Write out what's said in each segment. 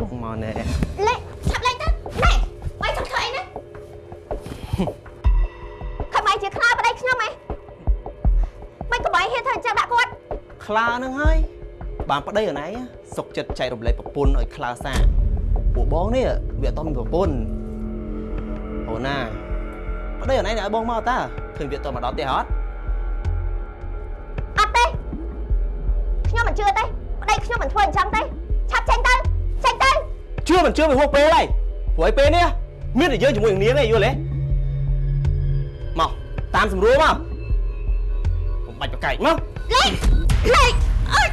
បងមកណែលេងឆាប់លេងទៅណែបាយចង់ធ្វើអីណាខំបាយជាខ្លាប្តីខ្ញុំហ៎មិនក៏បាយហ៊ានធ្វើអញ្ចឹងដាក់គាត់ខ្លានឹងហើយបានប្តីអណៃសុកចិត្តចែករំលែកប្រពន្ធឲ្យខ្លាសាពួកបងនេះវាអត់តមានប្រពន្ធអូណាប្តីអណៃនេះឲ្យបងមកតាឃើញវាតមកដល់ផ្ទះអត់ មិនជឿវាហួសពេលហើយព្រោះឯពេលនេះមានតែយើងជាមួយនឹងនាងឯងយល់ទេមកតាមស្រួលមកកុំបាច់ប្រកែកមកលេងលេងអើយ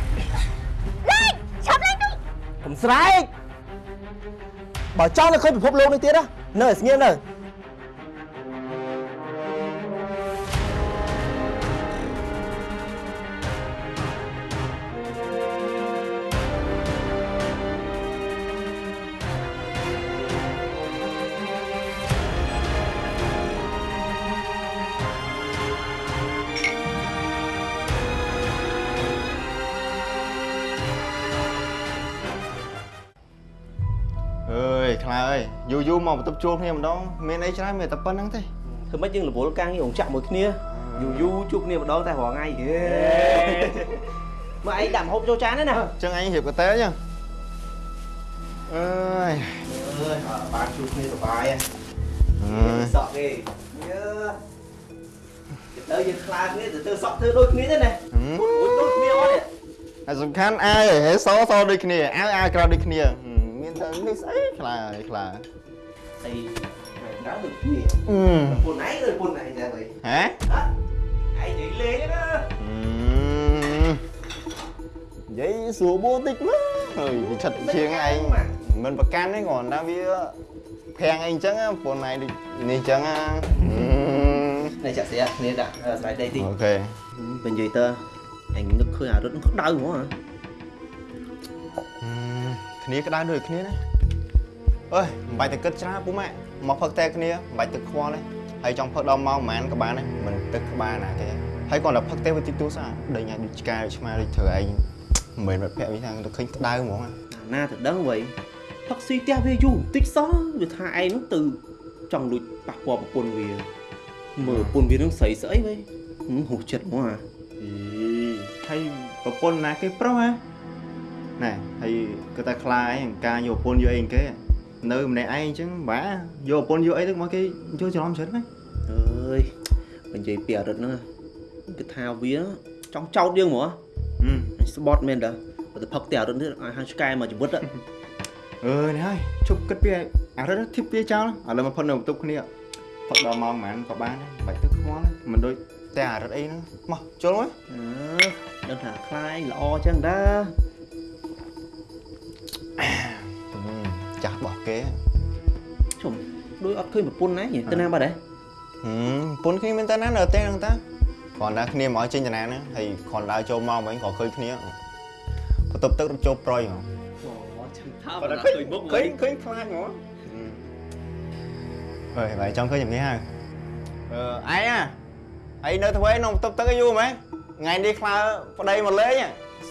លេងឆាប់លេងទៅកុំស្រែកបើចង់ទៅឃើញពិភពលោកនេះទៀតណានៅឲ្យស្ងៀមនៅ មកបន្ទប់ជួលគ្នាម្ដងមានអីច្រើនមានតែប៉ុណ្្នឹងទេធ្វើម៉េចយើងរវល់ការងាររោងចក្រមួយគ្នាយូរយូរជួបគ្នាម្ដងតែរាល់ថ្ងៃហេមកឯងដាក់ម្ហូបចូលចានទេណាអញ្ចឹងអញរៀបកតេចឹងអើយអើយបានជួបគ្នាសុបាយអើយសក់គេយើទៅយើងខ្លាចគ្នាទៅទៅសក់ធ្វើដូចគ្នាទេណាមួយដូចគ្នាអត់ទេហើយសំខាន់អាយហេសសដូចគ្នាអាវអាវក្រៅដូចគ្នាហឹមមានតែនេះស្អីខ្លាអើយខ្លា អីក្រៅដូចគ្នាអឺពុនឯងឬពុនឯងដែរវិញហ៎ឯងនិយាយលេងណាអឺនិយាយសួរបូតិចមកហើយវិឆិតជាងឯងមិនប្រកាន់ទេគ្រាន់តែវាភាំងអីអញ្ចឹងប៉ុនឯងដូចនេះអញ្ចឹងហឺនេះចាក់ស្រាគ្នាដាក់ស្លាយដីតិចអូខេបើនិយាយទៅអញនឹកឃើញអារត់ក្តៅហ្មងហឹមគ្នាក្តៅដូចគ្នាណា អើយមិនបាច់ទៅគិតច្រើនពូម៉ាក់មកផឹកតែគ្នាមិនបាច់ទឹកខ្វល់ទេហើយចង់ផឹកដល់ម៉ោងប្រហែលក៏បានដែរមិនទឹកក្បាលណាទេហើយគ្រាន់តែផឹកតែវាតិចតួសោះដេញឲ្យដូចឆ្កែដូចឆ្មាដូចធ្វើឯងមិនមែនបាត់ភ័ក្រវិញថាទៅឃើញក្តៅហ្មងណាទៅដឹងវៃផឹកស៊ីផ្ទះវាយូរបន្តិចសោះវាថាឯងនោះទៅចង់លួចប៉ះពាល់ប្រពន្ធវាមើលប្រពន្ធវានឹងស្រីស្អីវៃហូចិត្តហ្មងអាអីហើយប្រពន្ធណាគេប្រុសហ៎ណែហើយគាត់តែខ្លាឯងការយកប្រពន្ធយកអីគេ នៅម្នាក់ឯងអញ្ចឹងបាទយកប្រពន្ធយកអីទៅមកគេយកច្រឡំច្រើនណាអើយបើនិយាយពីអារត់ហ្នឹងគឺថាវាចង់ចោតយើងហ្មងហឹមស្បត់មែនតើបើទៅផឹកតែអារត់នេះឲ្យហៅឆ្កែមកជីវិតអើនេះហើយជប់គិតពីអារឹតធីបវាចោលឥឡូវមកផុតនៅបន្ទប់គ្នាផឹកដល់ម៉ោងប៉ុន្មានក៏បានដែរបាច់ទឹកខ្វល់ទេមិនដូចតែអារឹតអីហ្នឹងមកចូលមកអឺដឹងថាខ្លាយល្អចឹងដែរ ចាស់របស់គេជុំដូចអត់ឃើញប្រពន្ធណាទៅណាបាត់ហ៎ហឹមពុនគ្នាមានតែណានៅតែហ្នឹងតាគ្រាន់តែគ្នាមកចេញតាណាហ្នឹងហើយគ្រាន់តែចូលមកវិញក៏ឃើញគ្នាបន្ទប់ទឹករត់ចូលប្រយហ្មងអូចាំថាបើបើតែឃើឃើញញមុខឃើញឃើញខ្លាចហ្មងអើយបាយចង់ឃើញយ៉ាងនេះហើយអឺឯងអាឯងនៅធ្វើឯក្នុងបន្ទប់ទឹកឯងយូរមែនថ្ងៃនេះខ្លាប្តីមកលេង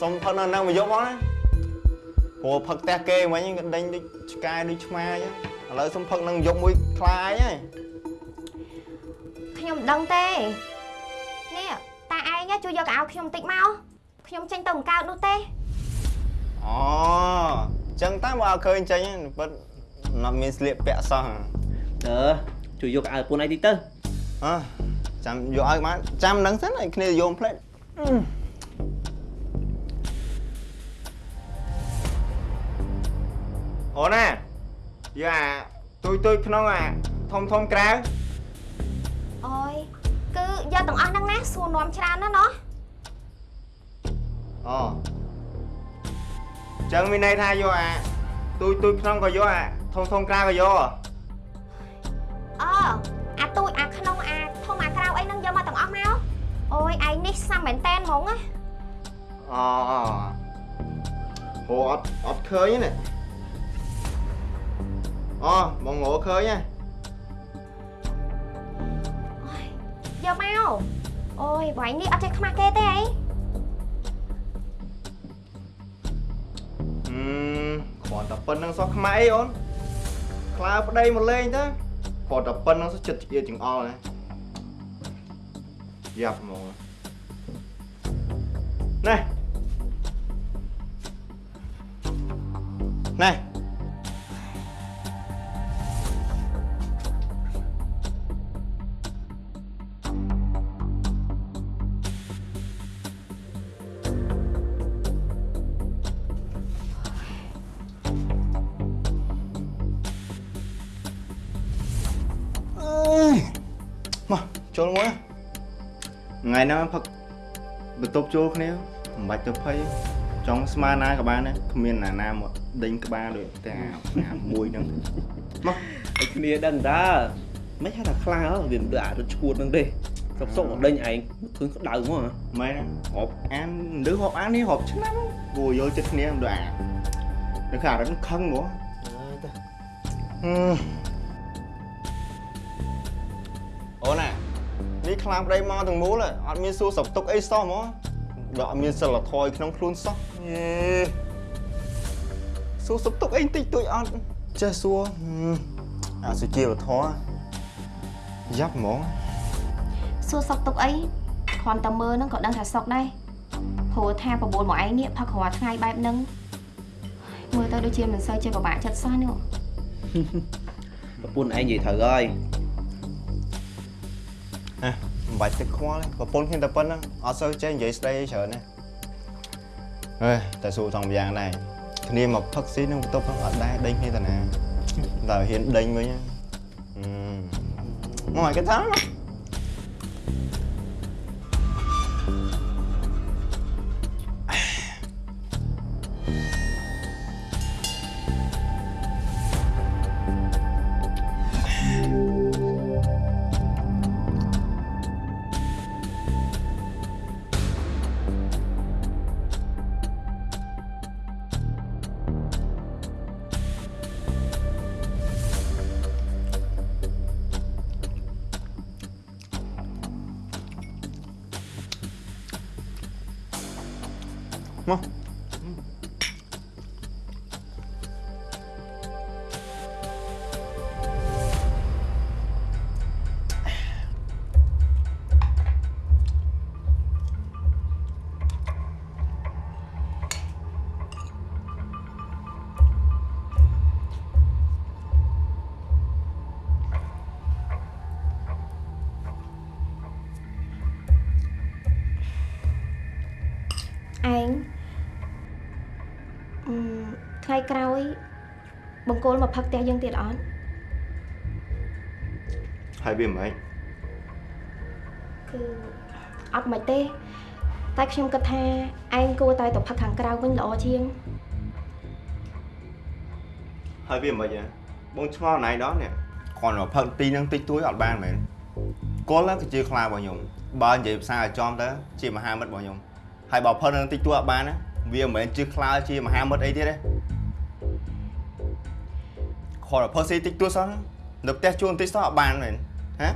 សុំផឹកនៅនឹងមកយកមកណា ព្រោះផឹកផ្ទះគេមិញក៏ដេញដូចឆ្កែដូចឆ្មាអញ្ចឹងឥឡូវសុំផឹកនឹងយកមួយខ្លាឯងហើយខ្ញុំមិនដឹងទេនេះតាឯងជួយយកកៅអៅខ្ញុំបន្តិចមកខ្ញុំចេញទៅបង្កើតនោះទេអូអញ្ចឹងតាមកឲ្យឃើញចេញហ្នឹងពិតអត់មានស្លៀកពាក់សោះអឺជួយយកអាវប្រពន្ធឯងតិចទៅអើចាំយកឲ្យបានចាំនឹងសិនឲ្យគ្នាយកផ្លេតអូ ណាយកអាទុយទុយក្នុងអាធំធំក្រៅអូយគឺយកទាំងអស់ហ្នឹងណាសួរនាំច្រើនណាស់ណោះអូចឹងមានន័យថាយកអាទុយទុយក្នុងក៏យកអាធំធំក្រៅក៏យកអអាទូចអាក្នុងអាធំអាក្រៅអីហ្នឹងយកមកទាំងអស់មកអូយឯងនេះសាំមែនតែនហ្មងណាអូអូអូអត់អត់ឃើញទេណា អូបងងឃើញហ៎យកមកអូយបងឯងនេះអត់ចេះខ្មាស់គេទេអីអឺគាត់តែប៉ុណ្្នឹងសោះខ្មែរអីអូនខ្លាប្តីមកលេងទៅគាត់តែប៉ុណ្្នឹងសោះចិត្តជាចង្អល់ណាយ៉ាប់ហ្មងណែណែ បន្ទប់ចូលគ្នាមិនបាច់ទៅភ័យចង់ស្មើណាក៏បានដែរគ្មានណាណាមកដេញក្បាលដូចតែអាអាមួយហ្នឹងមកឲ្យគ្នាដឹងតើមិនហៅថាខ្លាហ៎វាមិនដូចអារត់ឈួតហ្នឹងទេសុកសុកមកដេញឯងឃើញក្តៅមកហ៎ម៉ែណារាប់អានឬរាប់អាននេះរាប់ឆ្នាំគួរយកចិត្តគ្នាមិនដូចអានៅខាងរឹងខឹងហ្មងអើយតើហឹមអូ ខ្លាំងប្តីមកទាំងមូលហ៎អត់មានសួរសុខទុក្ខអីសោះហ្មងដល់អត់មានសិលធម៌ក្នុងខ្លួនសោះយេសួរសុខទុក្ខអីបន្តិចតួចអត់ចេះសួរហឹមអសុជីវធម៌យ៉ាប់ហ្មងសួរសុកទុកអីគ្រាន់តែមើលហ្នឹងក៏ដឹងថាសុកដែរព្រោះថាបបួលមកឯងនេះផឹករាល់ថ្ងៃបែបហ្នឹងមើលទៅដូចជាមិនសូវជាពិបាកចិត្តសោះនេះប្រពន្ធឯងនិយាយត្រូវហើយហ៎មិន បាច់ទឹកខ្វល់ទេប្រពន្ធខ្ញុំតែប៉ុណ្្នឹងអត់សូវចេះនិយាយស្ដីអីច្រើនទេអើយតែសួរថងម្យ៉ាងដែរគ្នាមកផឹកស៊ីនឹងបន្ទប់ហ្នឹងអត់ដែរដេញគ្នាតាណាតែហ៊ានដេញវិញហ្នឹងហឹមមកឲ្យគេថាមកមក ថ្ងៃក្រោយបង្គោលមកផឹកផ្ទះយើងទៀតអត់ហើយវាមិនម៉េចគឺអត់មិនទេ តែខ្ញុំគិតថាឯងគួរតែទៅផឹកខាងក្រៅវិញល្អជាងហើយវាមិនម៉េចហ៎បងឆ្ងល់ណៃដល់នេះគ្រាន់តែផឹកទីហ្នឹងតិចតួចអត់បានមែនគល់ហ្នឹងគឺជាខ្លារបស់ខ្ញុំបើនិយាយភាសាឲ្យចំទៅជាមហាមិត្តរបស់ខ្ញុំហើយបើផឹកហ្នឹងតិចតួចអត់បានណាវាមិនមែនជាខ្លាជាមហាមិត្តអីទៀតទេ គ្រាន់តែផឹកស៊ីតិចតួចសោះនៅផ្ទះជួលបន្តិចសោះអត់បានមែនហ៎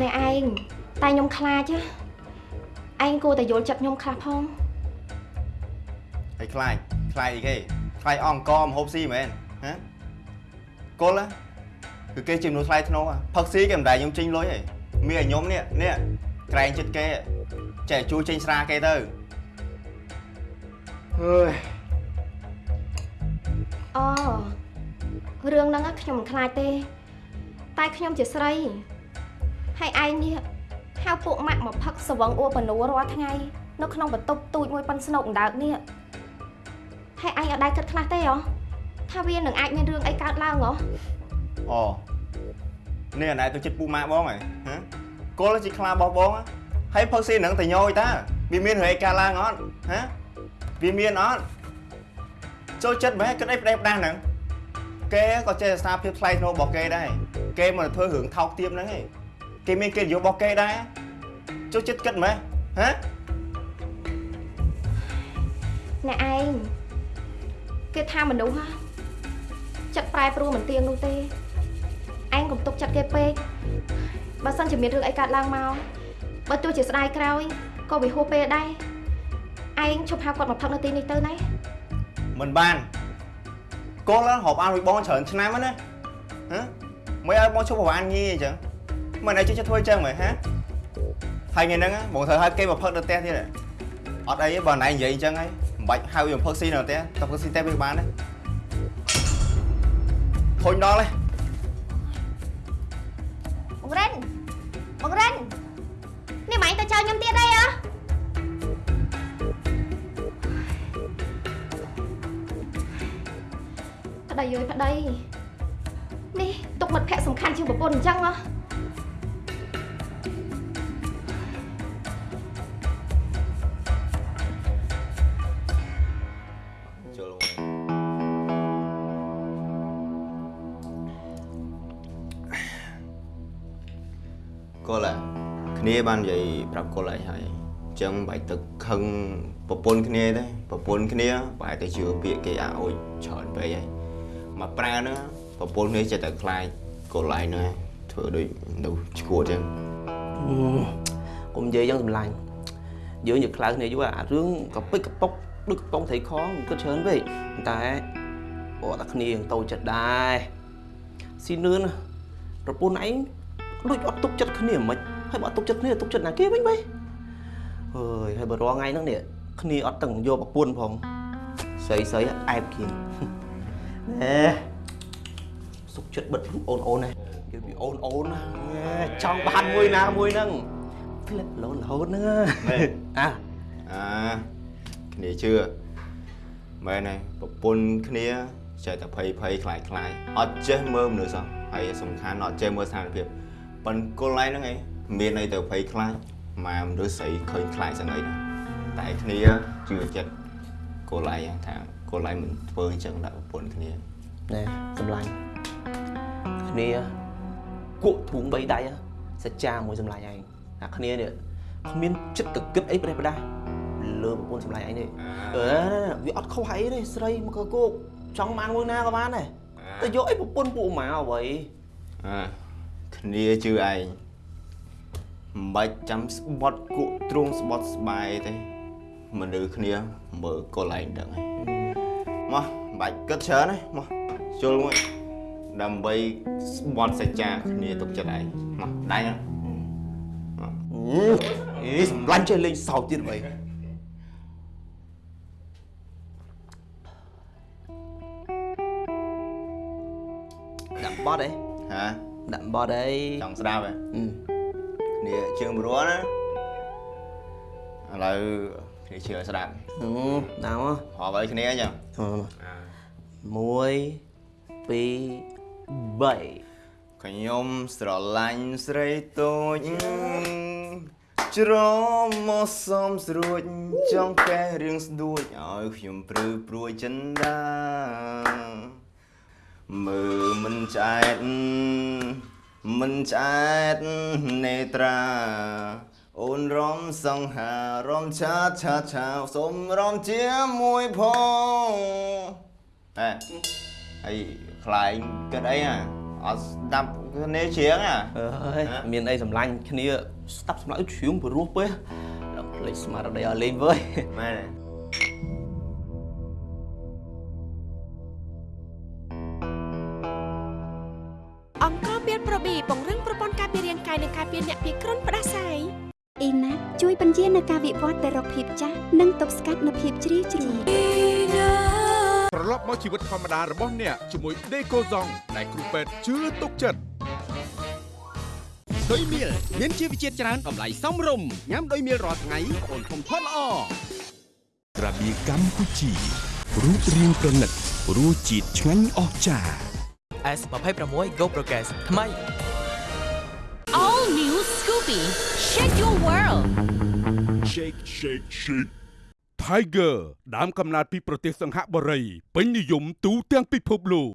ណែឯងតែខ្ញុំខ្លាចណាឯងគួរតែយល់ចិត្តខ្ញុំខ្លះផងហើយខ្លាចខ្លាចអីគេខ្លាចអង្គមហូបស៊ីមែនហ៎គល់ណាគឺគេជាមនុស្សថ្លៃធ្នូហ៎ផឹកស៊ីគេមិនដែលខ្ញុំចេញលុយទេមានឲ្យខ្ញុំនេះនេះក្រែងចិត្តគេចេះជួយចេញស្រាគេទៅអើយ អូរឿងហ្នឹងខ្ញុំមិនខ្លាចទេ តែខ្ញុំជាស្រីហើយឯងនេះហៅពួកម៉ាក់មកផឹកស្វឹងអួបនូរាល់ថ្ងៃនៅក្នុងបន្ទប់ទូចមួយប៉ុនស្នូកអណ្ដើកនេះហើយឯងអត់ដែរគិតខ្លះទេហ៎ថាវានឹងអាចមានរឿងអីកើតឡើងហ៎អូនេះអាណែទៅចិត្តពូម៉ាក់បងហ៎ហ៎គល់ជាខ្លារបស់បងហ៎ហើយផឹកស៊ីហ្នឹងតែញយតាវាមានរឿងអីកើតឡើងអត់ហ៎វាមានអត់ ចូលចិត្តមែនគិតអីផ្ដេសផ្ដាស់ហ្នឹងគេក៏ចេះសារភាពថ្លៃថ្នូររបស់គេដែរគេមកធ្វើរឿងថោកទាបហ្នឹងឯងគេមានកិត្តិយសរបស់គេដែរចូលចិត្តគិតមែនហ៎អ្នកឯងគេថាមនុស្សហ៎ចិត្តប្រែប្រួលមិនទៀងនោះទេឯងកុំទុកចិត្តគេពេកបើសិនជាមានរឿងអីកើតឡើងមកបើទោះជាស្ដាយក្រោយក៏វាហួសពេលដែរឯងឈប់ហៅគាត់មកផឹកនៅទីនេះទៅណា មិនបានកូនឡើងហប់អានមួយបងច្រើនឆ្នាំហ្នឹងណាហ៎មិនឲ្យបងជប់ប្រហែលញីអញ្ចឹងមិនឲ្យជិះចិត្តធ្វើអញ្ចឹងមើលហាហើយថ្ងៃហ្នឹងបងត្រូវឲ្យគេមកផឹកនៅផ្ទះទៀតអត់អីទេបើណៃនិយាយអញ្ចឹងហើយមិនបាច់ហៅយកផឹកស៊ីនៅផ្ទះតែផឹកស៊ីតែវាបានទេធុញដល់ទេបងរិនបងរិននេះ ប្តីអើយប្តីនេះទុកមិត្តភក្តិសំខាន់ជាងប្រពន្ធអញ្ចឹងហ៎ចូលកូឡាគ្នាបាននិយាយប្រាប់កូឡាហើយអញ្ចឹងបាច់ទឹកខឹងប្រពន្ធគ្នាទេប្រពន្ធគ្នាបែរទៅជឿពាក្យគេអាអូចច្រើនពេកហើយ មកប្រើហ្នឹងប្រពន្ធគ្នាចិត្តតែខ្លាចកូឡាហ្នឹងធ្វើដូចនៅឈួតអញ្ចឹងកុំនិយាយយ៉ាងសម្លាញ់យើងយកខ្លោចគ្នាយូរអារឿងកពិចកពុកដូចកំប៉ុងត្រីខងគិតច្រើនពេកប៉ុន្តែអត់តែគ្នាយ៉ាងតូចចិត្តដែរស៊ីនឿនណាប្រពន្ធឯងដូចអត់ទុកចិត្តគ្នាមិនហើយបើអត់ទុកចិត្តគ្នាទុកចិត្តណាគេវិញបេអើយហើយបើរាល់ថ្ងៃហ្នឹងនេះគ្នាអត់ទាំងយកប្រពន្ធផងស្រីស្រីអែបគៀង ណែសុកចិត្តបិទអូនអូនណានិយាយពីអូនអូនណាចង់បានមួយណាមួយហ្នឹងផ្លិតលោនរហូតហ្នឹងមែនអាអាគ្នាជឿមែនហើយប្រពន្ធគ្នាចេះតែភ័យភ័យខ្លាចខ្លាចអត់ចេះមើលមនុស្សសោះហើយសំខាន់អត់ចេះមើលស្ថានភាពប៉ុន្តែគល់ឯងហ្នឹងឯងមានអីទៅភ័យខ្លាចម៉ែមនុស្សស្រីឃើញខ្លាចសឹងអីណាតែគ្នាជឿចិត្តគល់ឯងថា គល់ឯងមិនធ្វើអញ្ចឹងដាក់ប្រពន្ធគ្នាណែសម្លាញ់គ្នាគក់ធួងបីដៃហ៎សច្ចាមួយសម្លាញ់ឯងអាគ្នានេះគ្មានចិត្តកគិតអីប្រេះប្រដាស់លើប្រពន្ធសម្លាញ់ឯងនេះអឺវាអត់ខុសអីទេស្រីមកកគោកចង់បានមួយណាក៏បានដែរតែយកអីប្រពន្ធពួកម៉ាអ្វីអាគ្នាជឿឯងមិនបាច់ចាំស្បត់គក់ទ្រង់ស្បត់ស្បាយទេមនុស្សគ្នាមើលកុលឯងដឹងហើយ មកមិនបាច់គិតច្រើនទេមកជុលមួយដើម្បីស្បត់សច្ចាគ្នាទុកចិត្តឯងមកដៃណាអីសម្លាញ់ចេះលេងសើចទៀតអ្វីដាក់បត់អីហាដាក់បត់អីចង់ស្ដាប់ហ៎អឺគ្នាជើងព្រោះណាឥឡូវគ្នាជឿស្ដាប់អឺ ដាក់មករាប់ឲ្យគ្នាអញ្ចឹង1 2 3ខ្ញុំស្រឡាញ់ស្រីតូចជ្រមមកសំស្រួចចង់កែរឿងស្ដួចឲ្យខ្ញុំព្រឺព្រួយចិនដាមើលមិនឆ្អែតមិនឆ្អែតនេត្រា អូនរំសង្ហារំឆាឆាឆាសុំរំជាមួយផងហេហើយខ្លាញ់គិតអីហ่ะអត់ស្ដាប់គ្នាច្រៀងហ่ะអើយមានអីសម្លាញ់គ្នាស្ដាប់សម្លាញ់ជ្រៀងព្រោះពេះដល់ភ្លេចស្មារតីឲ្យលេងវើយមែនទេអង្គការពៀនប្រូប៊ីពង្រឹងប្រព័ន្ធការពាររាងកាយនិងការពារអ្នកពីគ្រុនផ្ដាសាយ អ៊ីណាជួយបញ្ជានៅការវិវត្តទៅរកភាពចាស់និងទប់ស្កាត់នូវភាពជ្រីជ្រួញត្រឡប់មកជីវិតធម្មតារបស់អ្នកជាមួយដេកូហ្សងដែលគ្រូពេទ្យជឿទុកចិត្តដោយមៀលមានជីវជាតិច្រើនតម្លៃសមរម្យញ៉ាំដោយមៀលរាល់ថ្ងៃអូនធំធាត់ល្អក្រាបៀកម្ពុជារូបរាងប្រណិតរសជាតិឆ្ងាញ់អស្ចារ្យ S26 Go Progress ថ្មី All new Scoopy Shake your world Shake Shake Shake Tiger ដើមកំណើតពីប្រទេសសង្ហបុរីពេញនិយមទូទាំងពិភពលោក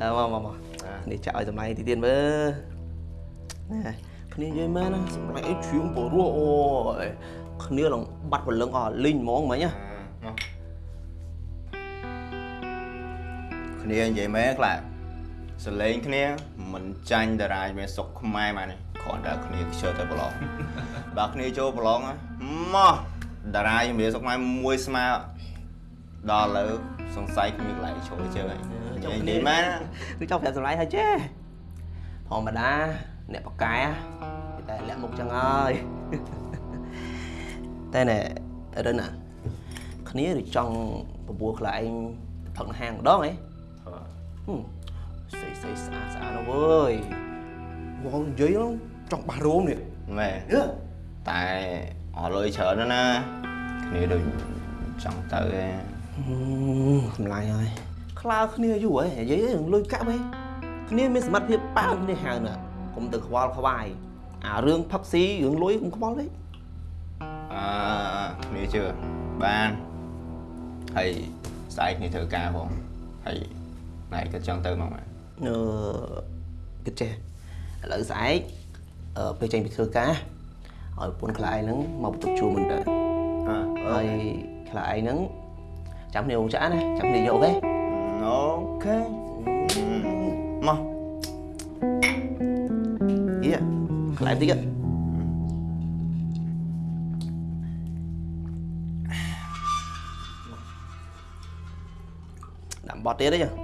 អើមកមកមកនេះចាក់ឲ្យសម្លាញ់ទីទៀតមើលណែគ្នានិយាយមែនណាសម្លាញ់អីជ្រៀងព្រោះអូយគ្នាឡើងបាត់ព្រលឹងអស់លីងហ្មងមិញណា គ្នានិយាយមែនខ្លាសលេងគ្នាមិនចាញ់តារាយមានសុកខ្មែរមកនេះខគ្រាន់តែគ្នាខ្ជិលតែប្រឡងបើគ្នាចូលប្រឡងណាមកតារាជំរាបសុកម៉ែមួយស្មើដល់ឥឡូវសង្ស័យគ្មានកន្លែងចូលជើងហើយនិយាយនិយាយមែនណាគឺចង់ប្រាប់សម្លាយហើយចេះធម្មតាអ្នកបកកែគេតែលាក់មុខចឹងហើយតែណែរិនណាគ្នាឬចង់បបួលខ្លាឯងទៅផឹកនៅហាងម្ដងហ៎ហឹម ស្អីស្អីស្អាតស្អាតណាស់វើយបងនិយាយហ្នឹងចង់បះរោមនេះមែនយើតែអស់លុយច្រើនណាស់ណាគ្នាដូចចង់ទៅឯងហឹមសម្លាញ់ហើយខ្លើគ្នាយូរហ៎និយាយរឿងលុយកាក់ហ៎គ្នាមានសមត្ថភាពប៉ានគ្នាហៅណាកុំទៅខ្វល់ខ្វាយអារឿងផឹកស៊ីរឿងលុយកុំខ្វល់ទេអឺគ្នាជឿបានហើយស្អែកគ្នាធ្វើការផងហើយ ណៃក៏ចង់ទៅមកមែនអឺគិតចេះឥឡូវស្អែកអឺពេលចេញពីធ្វើការឲ្យប្រពន្ធខ្លាឯងហ្នឹងមកបន្ទប់ជួលមិនទៅអឺហើយខ្លាឯងហ្នឹងចាំគ្នាអូចាណាចាំគ្នាយកទេអូខេមកយេខ្លាឯងតិចទៀតដាក់បត់ទៀតទេចុះចង់ចាំគ្នាជឿឲ្យ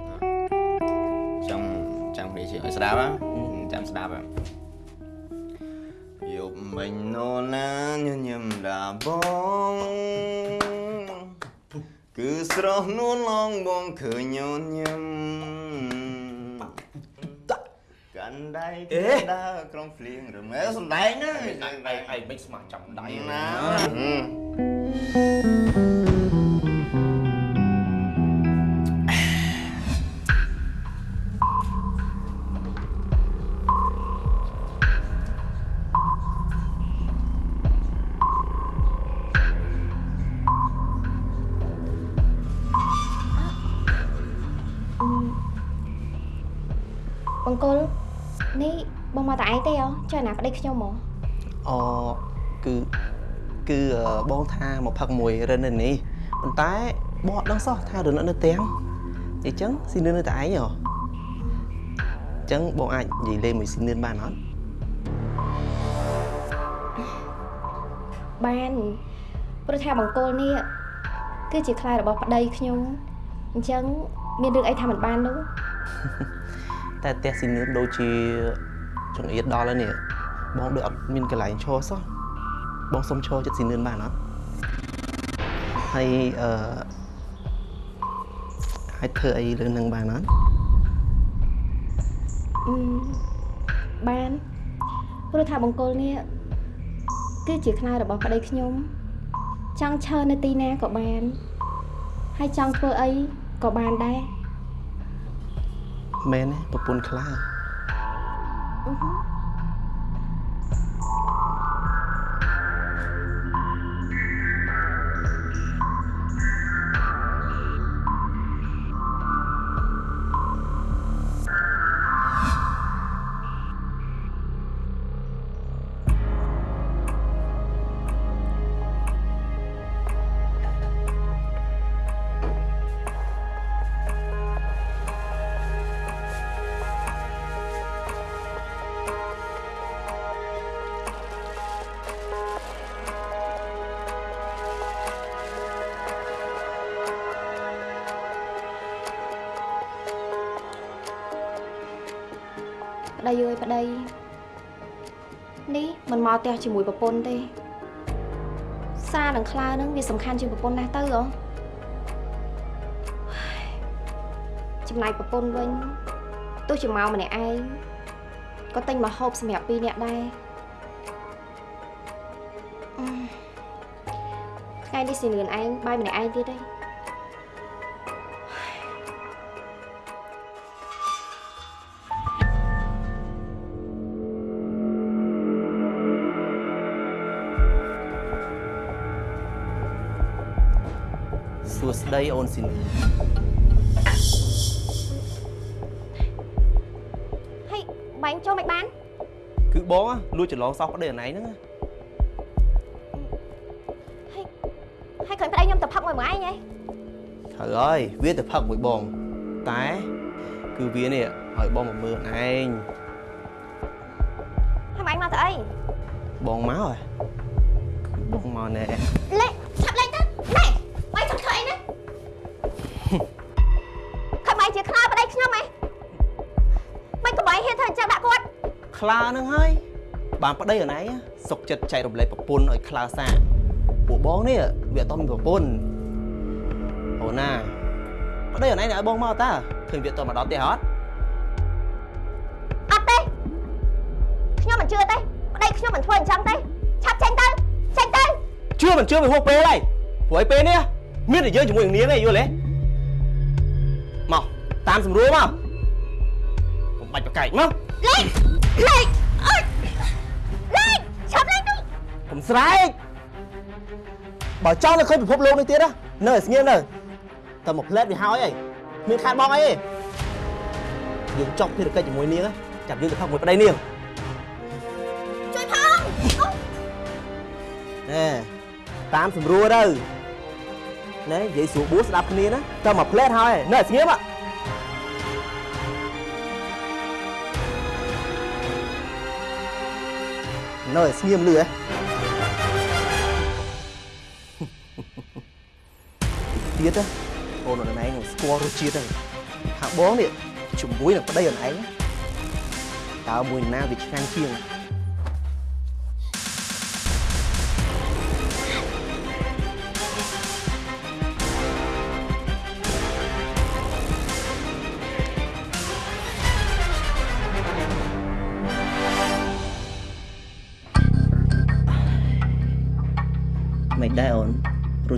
ស្ដាប់ណាចាំស្ដាប់ហ៎យប់មិញនោណាញញឹមដាបងគឺស្រស់នួនឡងបងឃើញញញឹមកាន់ដៃគេដើរក្រុងភ្លៀងរមែសំដែងណាឯងឯងមិនស្មានចាំដៃណា បង្គោលនេះបងមកតែឯងទេហ៎ចុះអាណាប្តីខ្ញុំហ៎អូគឺគឺអឺបងថាមកផឹកមួយរិននៅនេះប៉ុន្តែបងអត់ដឹងសោះថារិនអត់នៅទាំងអញ្ចឹងស៊ីនឿននៅតែឯងហ៎អញ្ចឹងបងអាចនិយាយលេងមួយស៊ីនឿនបានអត់បានព្រោះថាបង្គោលនេះគឺជាខ្លារបស់ប្តីខ្ញុំអញ្ចឹងមានរឿងអីថាមិនបាននោះ តែផ្ទះស៊ីនឿនដូចជាចង្អៀតដល់ហើយនេះបងដូចអត់មានកន្លែងឈរសោះបងសុំឈរចិត្តស៊ីនឿនបានអត់ហើយអឺអាចធ្វើអីលើនឹងបានអត់អឺបានព្រោះថាបង្គោលនេះគឺជាខ្លារបស់ប្តីខ្ញុំចង់ឈរនៅទីណាក៏បាន ហើយចង់ធ្វើអីក៏បានដែរ មែនទេប្រពន្ធខ្លា ផ្ទះជាមួយប្រពន្ធទេ សារនឹងខ្លានឹងវាសំខាន់ជាងប្រពន្ធណាស់ទៅហ៎ចំណែកប្រពន្ធវិញទោះជាមកម្នាក់ឯងក៏ទិញមកហូបសម្រាប់ពីរនាក់ដែរអឺថ្ងៃនេះស៊ីនឿនឯងបាយម្នាក់ឯងទៀតទេ សួស្ដីអូនស៊ីនឿនហើយបាញ់ចូលមិនបាន គឺបងណាលួចច្រឡងសោះប្តីអណៃហ្នឹងណាហើយហើយឃើញប្តីខ្ញុំទៅផឹកមួយមួយឯងហ៎ត្រូវហើយវាទៅផឹកមួយបង តែ គឺវានេះឲ្យបងមកមើលឯងហើយម៉ៃមកទៅអីបងមកហ៎បងមកណែ ខ្លានឹងហើយបានប្តីអណៃសុកចិត្តចែករំលែកប្រពន្ធឲ្យខ្លាសាពួកបងនេះវាអត់តមានប្រពន្ធអូណាប្តីអណៃនេះឲ្យបងមកតាឃើញវាអត់តមកដល់ផ្ទះអត់អត់ទេខ្ញុំមិនជឿទេប្តីខ្ញុំមិនធ្វើអញ្ចឹងទេឆាប់ចេញទៅចេញទៅជឿមិនជឿវាហួសពេលហើយព្រោះឯពេលនេះមានតែយើងជាមួយនឹងនាងឯងយល់ទេមកតាមស្រួលមកកុំបាច់ប្រកែកមកលេង លេងអើយលេងឆាប់លេងទៅកុំស្រែកបើចង់នៅឃើញពិភពលោកនេះទៀតណានៅឲ្យស្ងៀមនៅតែមកផ្លែតវាហើយអីមានខាតបងអីទេយើងចប់ភារកិច្ចជាមួយនាងណាចាប់យើងទៅផឹកមួយប្តីនាងជួយផងអូណែតាមស្រួលទៅណែនិយាយស្រួលបួសស្ដាប់គ្នាណាតែមកផ្លែតហើយនៅឲ្យស្ងៀមហ៎ នៅឲ្យស្ងៀមលឺហ៎ទៀតណាអូនអូនឯងនឹងស្គាល់រសជាតិហ្នឹងថាបងនេះជាមួយនឹងប្តីអូនឯងតើមួយណាវាឆ្ងាញ់ជាង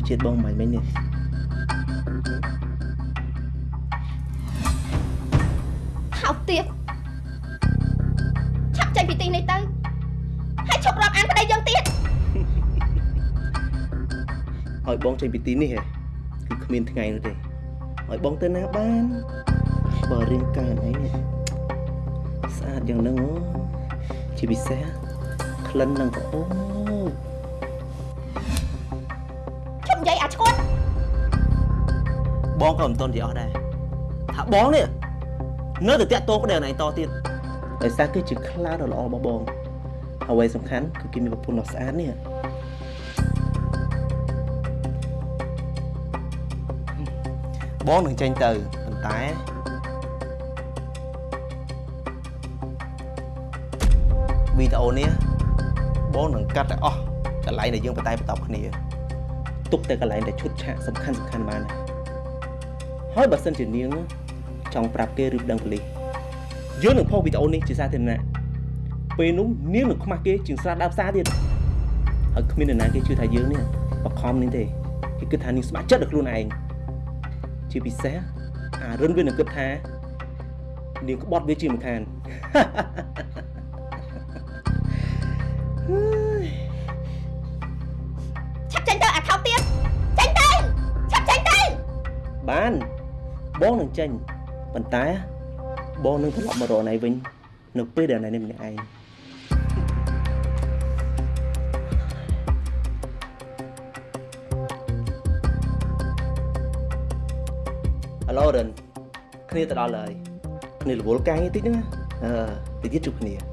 ជាតិបងមិនមែននេះថោកទៀតឆាប់ចេញពីទីនេះទៅហើយឈប់រាប់អានប្តីយើងទៀតឲ្យបងចេញពីទីនេះហ៎គឺគ្មានថ្ងៃនោះទេឲ្យបងទៅណាបានបើរៀងកាយអីនេះស្អាតយ៉ាងហ្នឹងអូជាពិសេសក្លិននឹងក្រអូប បងក៏មិនតន់និយាយអស់ដែរថាបងនេះនៅតែតាក់ទងប្តីអូនឯងតទៀតដោយសារគឺជាខ្លាដ៏ល្អរបស់បងអ្វីសំខាន់គឺគេមានប្រពន្ធដ៏ស្អាតនេះបងនឹងចេញទៅប៉ុន្តែវីដេអូនេះបងនឹងកាត់ឲ្យអស់កន្លែងដែលយើងបតែបន្តគ្នាទុកតែកន្លែងដែលឈុតឆាកសំខាន់សំខាន់បានហើយ ហើយបើសិនជានាងចង់ប្រាប់គេឬប្តឹងប៉ូលីសយើងនឹងផុសវីដេអូនេះជាសាធារណៈពេលនោះនាងនឹងខ្មាស់គេជាងស្រាដើមផ្សារទៀតហើយគ្មាននរណាគេជឿថាយើងនេះបខំនេះទេគេគិតថានាងស្ម័គ្រចិត្តដល់ខ្លួនឯងជាពិសេសអារិនវានឹងគិតថានាងក្បត់វាជាមិនខានឆា បងនឹងចេញប៉ុន្តែបងនឹងត្រឡប់មករកណៃវិញនៅពេលដែលណៃនេះម្នាក់ឯងអាឡូរិនគ្នាទៅដល់ហើយគ្នារវល់កាយតិចហ្នឹងណាអឺតិចទៀតជួបគ្នា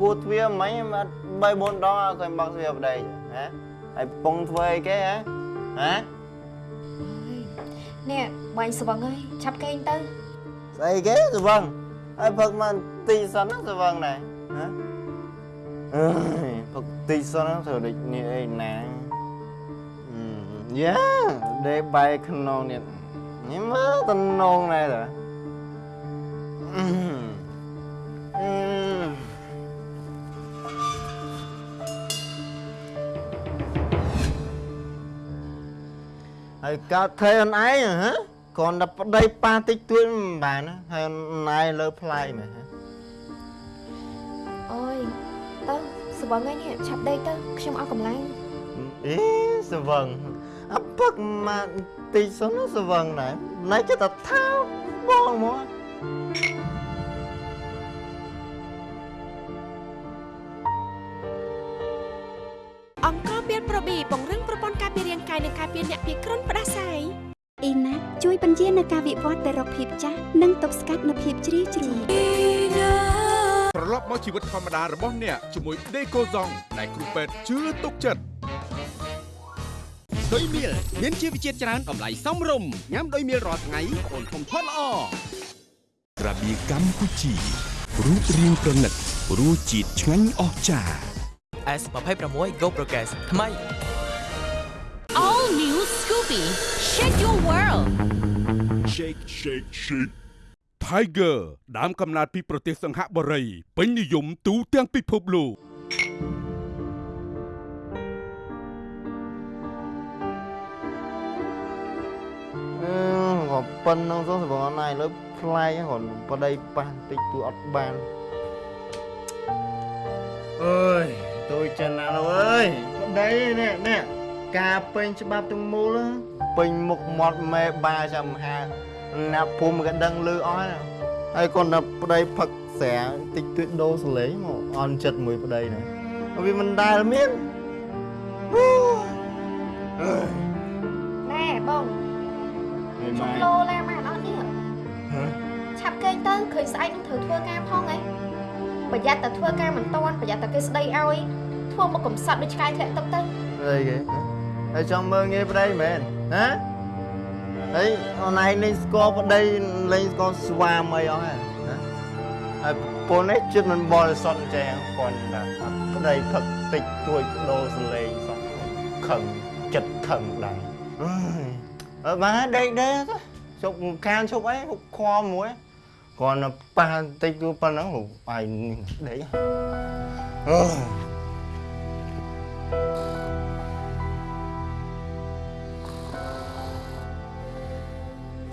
គួរទ្វារមិញមក3 4ដងអត់ឃើញបើកទ្វារប្តីហ៎ហើយពងធ្វើអីគេហ៎ហ៎នេះបាញ់ស្វឹងហើយឆាប់គេងទៅស្អីគេសវឹងហើយផឹកមកទីសិនណាសវឹងដែរហ៎អើយផឹកទីសិនណាធ្វើដូចនេះអីណាអឺយ៉ាដេបែកក្នុងនេះនេះមើលតំណងណែតាអឺ ហើយកើតខេអូនឯងហ៎គ្រាន់តែប្តីប៉ាតិចតួចមិនបានណាហើយអូនឯងលើផ្លែមែនហ៎អើយទៅស្វឹងហើយនេះឆាប់ដេកទៅខ្ញុំអស់កម្លាំងអេសវឹងអពឹកមកទីសុនណាសវឹងដែរណែចិត្តថាថាបងមក វិវត្តទៅរកភាពចាស់និងទប់ស្កាត់នៅភាពជ្រីវជ្រួញត្រឡប់មកជីវិតធម្មតារបស់អ្នកជាមួយដេកូសុងដែលគ្រូពេទ្យជឿទុកចិត្តដោយមៀលមានជីវជាតិច្រើនតម្លៃសមរម្យញ៉ាំដោយមៀលរាល់ថ្ងៃអូនធំធាត់ល្អក្រាបៀកម្ពុជារូបរាងប្រណិតរសជាតិឆ្ងាញ់អស្ចារ្យ S26 Go Progress ថ្មី All new Scoopy. Shake your world. Shake Shake Shake Tiger ដើមកំណើតពីប្រទេសសង្ហបុរីពេញនិយមទូទាំងពិភពលោកអឺក៏ប៉ុណ្្នឹងទៅសវឹងអនឯងលើផ្លែគាត់ប្តីប៉ះតិចទួអត់បានអើយទួយចិនណាស់លោកអើយប្តីនេះនេះការពេញច្បាប់ទាំងមូលណា ពេញមុខមាត់មេបាចាំមហាណាភូមិក៏ដឹងលឺអស់ណាហើយគាត់ទៅប្តីផឹកស្រាតិចទួចដូរសលេងមកអន់ចិត្តមួយប្តីណាវាមិនដែលមានអូអើយណែបងហើយជុំម៉ែលោឡាបានអត់នេះហ៎ឆាប់គេងទៅឃើញស្អែកនឹងត្រូវធ្វើការផងហ៎ប្រយ័ត្នតែធ្វើការមិនតាន់ប្រយ័ត្នតែគេស្ដីឲ្យធ្វើមកកំសត់ដូចឆ្កែធ្លាក់ទឹកទៅអីគេហើយចង់មើលងាយប្តីមែន ណាហើយអូនឯងលេងស្គាល់ប្តីលេងស្គាល់ស្វាមអីអស់ហ៎ណាហើយប្រពន្ធនេះចិត្តមិនបរិសុទ្ធអញ្ចឹងគាត់ថាប្តីផឹកតិចទួយដោសលេងសោះខឹងចិត្តខឹងដែរអើយអើបាទដេកដេកជប់ខានជប់អីហុកខមួយគាត់ទៅប៉ះតិចទួប៉ុណ្ណឹងឯងដេកអើ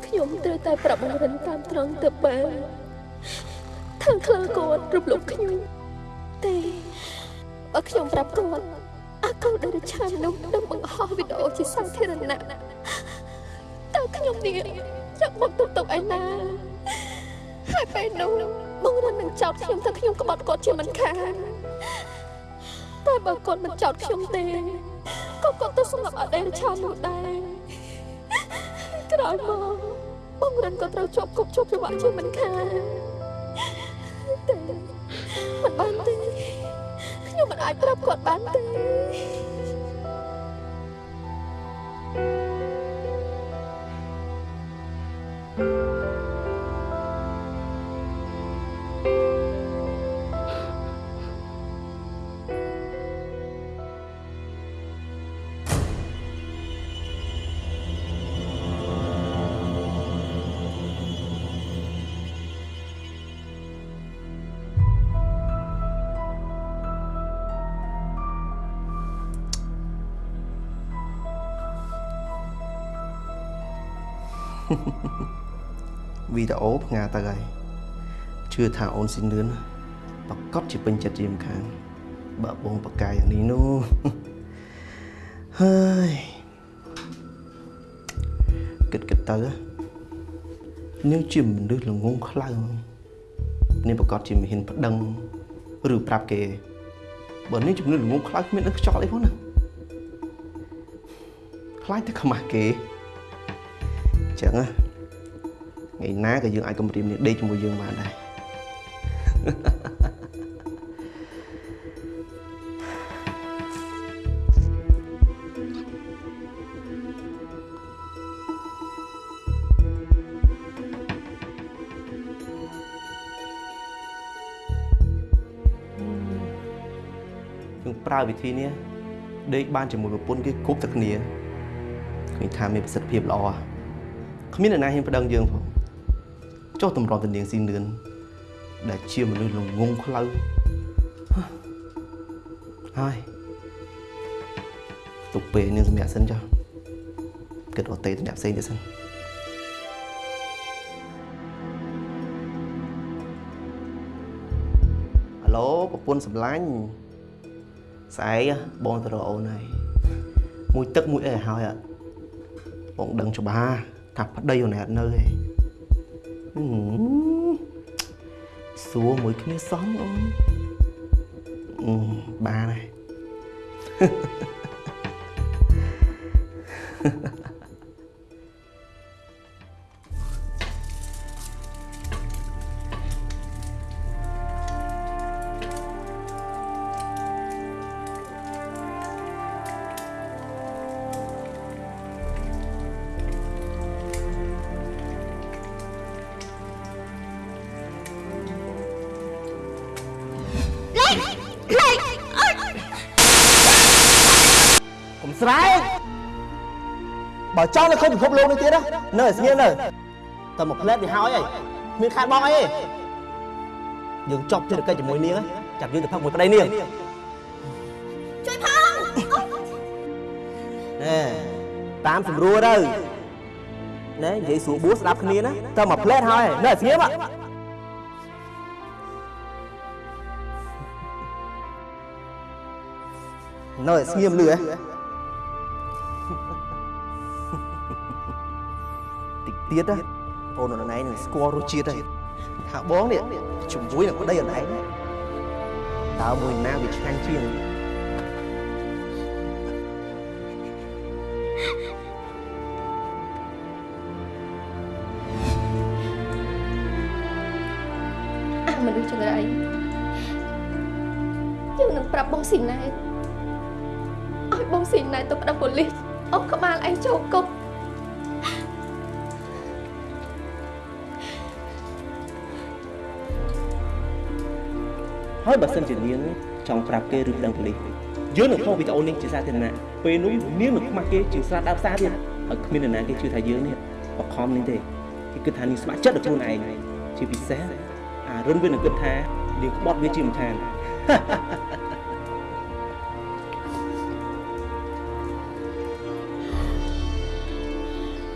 ខ្ញុំត្រូវតែប្រាប់បងរិនតាមត្រង់ទៅបានខាងខ្លះគាត់រំលោភខ្ញុំទេបើខ្ញុំប្រាប់គាត់អាកូនដែលរឆាននោះនឹងបង្ហោះវីដេអូជាសាធារណៈតើខ្ញុំនេះយកមកទុកទុកឯណាហើយពេលនោះបងរិននឹងចោទខ្ញុំថាខ្ញុំក្បត់គាត់ជាមិនខានតែបើគាត់មិនចោទខ្ញុំទេក៏គាត់ទៅសម្លាប់អតីតរឆាននោះដែរក្រោយមក បងរិនក៏ត្រូវជាប់គុកជាប់ច្បាប់ជាមិនខានតែមិនបានទេខ្ញុំមិនអាចប្រាប់គាត់បានទេ វីដេអូផ្ងាទៅហើយជឿថាអូនស៊ីនលឿនប្រកបជាពេញចិត្តជាមិនខានបើបងបកកាយយ៉ាងនេះនោះហើយគិតគិតទៅនាងជាមនុស្សល្ងងខ្លៅនាងប្រកបជាមិនហ៊ានប្តឹងឬប្រាប់គេបើនាងជំនឿល្ងងខ្លៅគ្មាននឹងខ្យល់អីផងណាខ្លាចតែខ្មាស់គេអញ្ចឹងណាថ្ងៃណាក៏យើងអាចគម្រាមនេះដេកជាមួយយើងបានដែរយើងប្រើវិធីនេះដេកបានជាមួយប្រពន្ធគេគ្រប់តែគ្នាឃើញថាមានប្រសិទ្ធភាពល្អហ៎ គ្មានអ្នកណាហ៊ានប្តឹងយើងផងចុះតម្រាំទៅនាងស៊ីនឿនដែលជាមនុស្សល្ងងខ្លៅហើយទុកពេលនាងសម្រាប់សិនចុះគិតអត់ទេទៅអ្នកផ្សេងទៀតសិនហៅឡូប្រពន្ធសម្លាញ់ស្អែកបងទៅរកអូនហើយមួយទឹកមួយអីឲ្យហើយអត់បងដឹងច្បាស់ ថាប្តីអូនអត់នៅទេហឹមសួរមួយគ្នាសំអូនអឺបានហើយកុំ បើចង់នៅឃើញពិភពលោកនេះទៀតណានៅឲ្យស្ងៀមនៅតែមកផ្លែតវាហើយហីមានខាតបងអីទេយើងចប់ភារកិច្ចជាមួយនាងចាប់យើងទៅផឹកមួយប្តីនាងជួយផងណែតាមស្រួលទៅណែនិយាយស្រួលបួសស្ដាប់គ្នាណាតែមកផ្លែតហើយនៅឲ្យស្ងៀមហ៎នៅឲ្យស្ងៀមលឺហ៎ ទៀតណាអូនអូនឯងនឹងស្គាល់រសជាតិហើយថាបងនេះជាមួយនឹងប្តីអូនឯងតើមួយណាវាឆ្ងាញ់ជាងអាមនុស្សចង្រៃយើងនឹងប្រាប់បងស៊ីណែតឲ្យបងស៊ីណែតទៅប្តឹងប៉ូលីសអុកក្បាលឯងចូលគុក ហើយបើសិនជានាងចង់ប្រាប់គេឬប្តឹងប៉ូលីសយើងនឹងខុសវីដេអូនេះជាសាធារណៈពេលនោះនាងនឹងខ្មាស់គេជាស្រាតដើមផ្សារទៀតហើយគ្មាននរណាគេជឿថាយើងនេះបខំនេះទេគេគិតថានាងស្ម័គ្រចិត្តដល់ខ្លួនឯងជាពិសេសអារុនវានឹងគិតថានាងក្បត់វាជាមិនខាន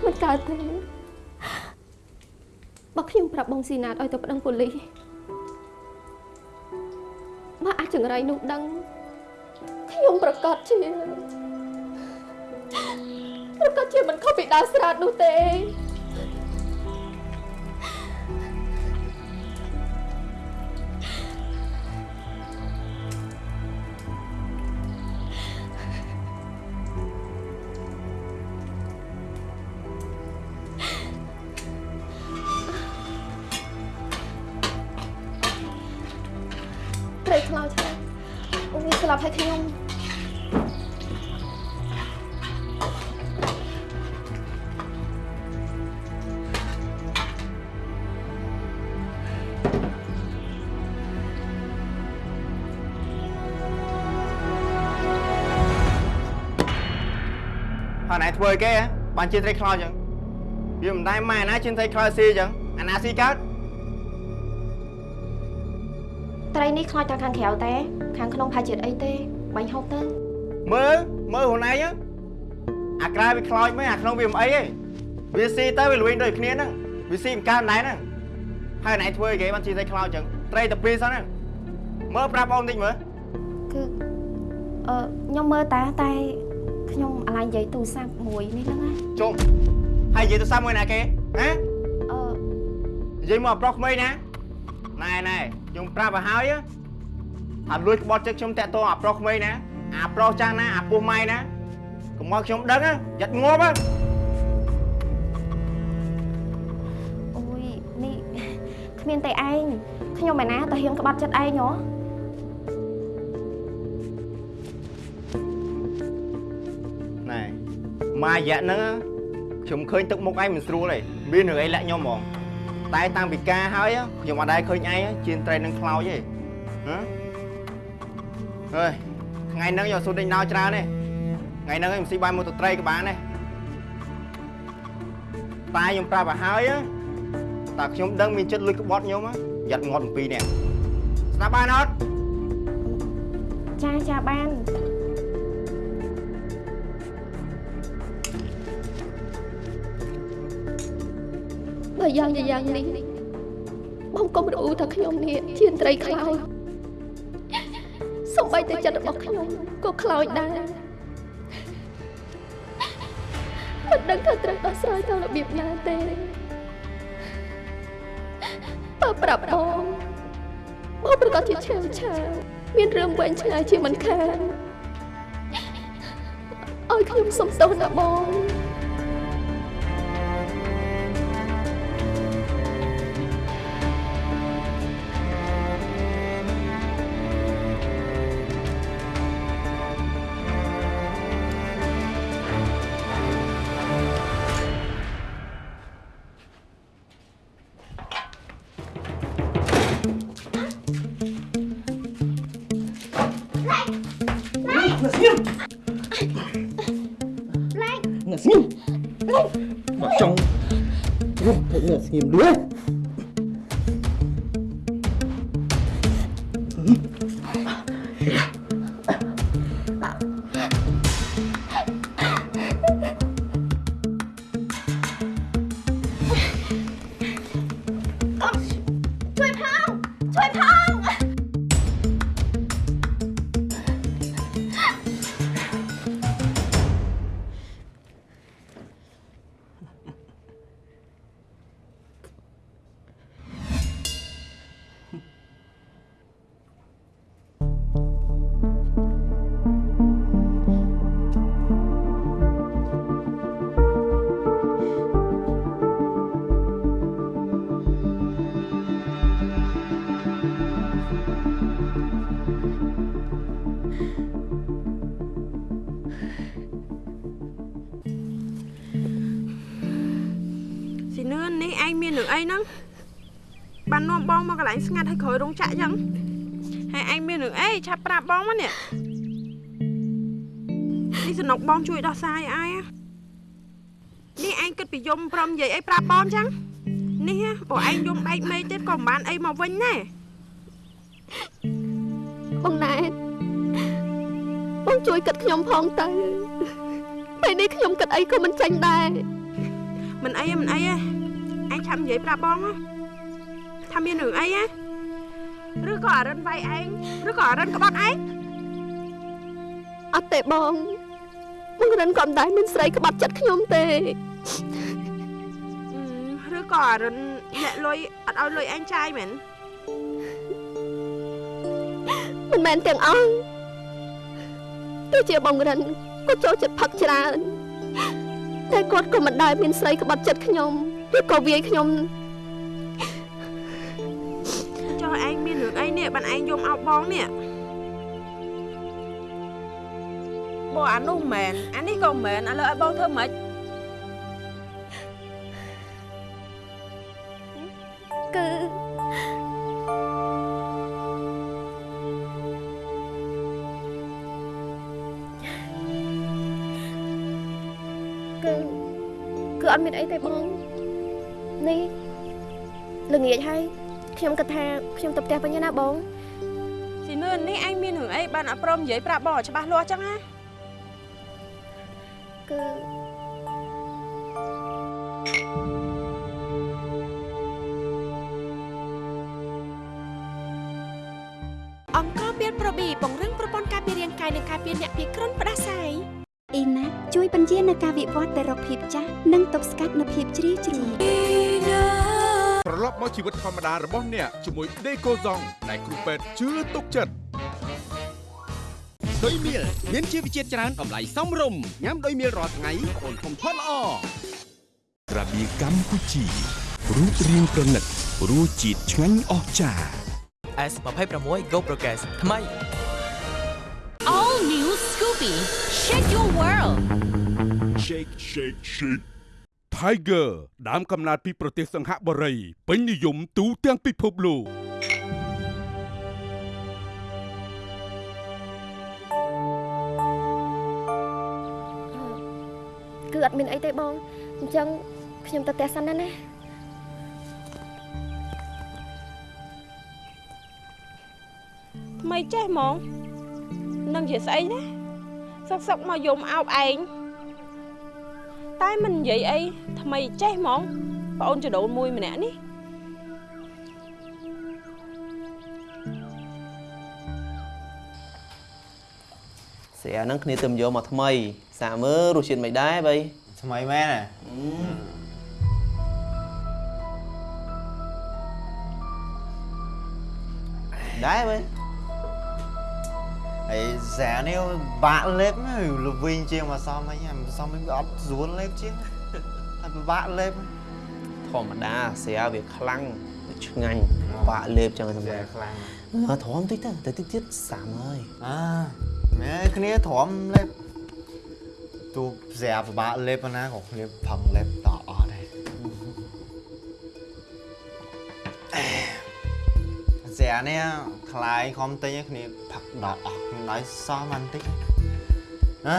មិនកើតទេបើខ្ញុំប្រាប់បងស៊ីណាតឲ្យទៅប្តឹងប៉ូលីសបើអា ចចង្រៃនោះដឹងខ្ញុំប្រកាសជាប្រកាសជាមិនខុសពីដើរស្រែតនោះទេ ធ្វើអីគេហ៎បានជាត្រីខ្លោចអញ្ចឹងវាមិនដែរម៉ែណាជាត្រីខ្លោចស៊ីអញ្ចឹងអាណាស៊ីកើតត្រីនេះខ្លាចតែខាងក្រៅតែខាងក្នុងផាជាតិអីទេបាញ់ហូបទៅមើលមើលខ្លួនឯងហ៎អាក្រៅវាខ្លោចមែនអាក្នុងវាមិនអីទេវាស៊ីទៅវាលួយដូចគ្នាហ្នឹងវាស៊ីមិនកើតណែហ្នឹងហើយណែធ្វើអីគេបានជាត្រីខ្លោចអញ្ចឹងត្រីតែពីរសិនហ្នឹងមើលប្រាប់អូនតិចមើលគឺអឺខ្ញុំមើលតាតែ ខ្ញុំអាឡ័យនិយាយទូរស័ព្ទមួយនេះហ្នឹងណាជុំហើយនិយាយទៅសាំមួយណាគេហ៎អឺនិយាយមកប្រុសក្មេងណាណែណែខ្ញុំប្រាប់ឲ្យហើយហ៎ថាលួចក្បត់ចិត្តខ្ញុំតាក់ទងអាប្រុសក្មេងណាអាប្រុសចាស់ណាអាពោះម៉ៃណាកុំមកខ្ញុំដឹងហ៎យ៉ាត់ងាប់ហ៎អូយនេះគ្មានតែឯងខ្ញុំឯណាទៅហ៊ានក្បត់ចិត្តឯងហ៎ ម៉ារយៈហ្នឹងខ្ញុំឃើញទឹកមុខឯងមិនស្រួលទេមានរឿងអីលាក់ខ្ញុំហ្មងតែតាំងពីការហើយខ្ញុំអត់ដែរឃើញឯងជាត្រីនឹងខ្លោចទេហ៎អើយខថ្ងៃហ្នឹងយកស៊ុតដេញណៅច្រើនទេថ្ងៃហ្នឹងខ្ញុំស៊ីបាយមកទៅត្រីក៏បានដែរតែខ្ញុំប្រាប់ឲ្យហើយណាតែខ្ញុំដឹងមានចិត្តលួចក្បត់ខ្ញុំណាយ៉ាត់ងាត់អំពីនេះស្ដាប់បានអត់ចាចាបាន បើយ៉ាងយ៉ាងយ៉ាងនេះបងកុំរអ៊ូថាខ្ញុំនេះជាត្រីខ្លោចសំបីតែចិត្តរបស់ខ្ញុំក៏ខ្លោចដែរមិនដឹងថាត្រូវដោះស្រាយទៅរបៀបណាទេបើប្រាប់បងបងប្រកាសជាឆាវឆាវមានរឿងវែងឆ្ងាយជាមិនខានឲ្យខ្ញុំសុំទោសណាបង 你们 ក្រោយរោងចក្រចឹងហើយឯងមានរឿងអីឆាប់ប្រាប់បងមកនេះនេះសំណុកបងជួយដោះស្រាយឲ្យឯងនេះឯងគិតពីយំព្រមនិយាយអីប្រាប់បងចឹងនេះហ៎បើឯងយំបែកមេឃទៀតក៏មិនបានអីមកវិញដែរបងណែតបងជួយគិតខ្ញុំផងទៅពេលនេះខ្ញុំគិតអីក៏មិនចាញ់ដែរមិនអីទេមិនអីទេឯងឆាប់និយាយប្រាប់បងណាថាមានរឿងអីហ៎ ឬក៏អារិនវាយឯងឬក៏អារិនក្បត់ឯងអត់ទេបងបងរិនក៏មិនដែរមានស្រីក្បត់ចិត្តខ្ញុំទេឬក៏អារិនអ្នកលុយអត់ឲ្យលុយឯងចាយមែនមិនមែនទាំងអស់ទោះជាបងរិនក៏ចូលចិត្តផឹកច្រើនតែគាត់ក៏មិនដែលមានស្រីក្បត់ចិត្តខ្ញុំឬក៏វាយខ្ញុំ នរឿងអីនេះបានឯងយំអោបបងនេះបងអានោះមែនអានេះក៏មែនឥឡូវឲ្យបងធ្វើម៉េចគឺគឺគឺអត់មានអីទេបងនេះល្ងាចហើយ ខ្ញុំគិតថាខ្ញុំទៅផ្ទះវិញណាបងស៊ីនឿននេះឯងមានរឿងអីបានអត់ព្រមនិយាយប្រាប់បងឲ្យច្បាស់លាស់ចឹងណាគឺអង្គការមានប្រប៊ីពង្រឹងប្រព័ន្ធការពាររាងកាយនិងការពារអ្នកពីគ្រុនផ្ដាសាយអ៊ីណាជួយបញ្ជានៅការវិវត្តទៅរកភាពចាស់និងទប់ស្កាត់នៅភាពជ្រីវជ្រួញ ត្រឡប់មកជីវិតធម្មតារបស់អ្នកជាមួយដេកូសុងដែលគ្រូពេទ្យជឿទុកចិត្តដោយមៀលមានជីវជាតិច្រើនតម្លៃសមរម្យញ៉ាំដោយមៀលរាល់ថ្ងៃអូនធំធាត់ល្អក្រាបៀកម្ពុជារូបរាងប្រណិតរសជាតិឆ្ងាញ់អស្ចារ្យ S26 Go Progress ថ្មី All new Scoopy. Shake your world. Shake Shake Shake Tiger ដើមកំណើតពីប្រទេសសង្ហបុរីពេញនិយមទូទាំងពិភពលោកគឺអត់មានអីទេបងអញ្ចឹងខ្ញុំទៅផ្ទះសិនណាណាថ្មីចេះហ្មងនឹងជាស្អីណាសឹកសឹកមកយំអោបឯង តែមិននិយាយអីថ្មីចេះហ្មងប្អូនចដូនមួយម្នាក់នេះស្រាហ្នឹងគ្នាទៅយកមកថ្មី សាកមើលរសជាតិមិនដែរបីថ្មីមែនហ៎ដែរបី ហើយសានេះបាក់លេបហើយល្វីងជាងមកសមអីហើយមកសមអីវាអត់ស្រួលលេបជាងហើយពិបាកលេបធម្មតាស្រាវាខ្លាំងវាឆ្ងាញ់បាក់លេបចឹងសម្រាប់ខ្លាំងអើធំតិចទៅតែតិចទៀតសាំហើយអើមែនគ្នាទ្រាំលេបទូស្រាពិបាកលេបប៉ុណ្ណាក៏គ្នាផឹងលេបតអស់ដែរស្រានេះខ្លាយខំទិញឲ្យគ្នាផឹកដល់អស់ ខ្ញុំដល់សោះមិនតិចណា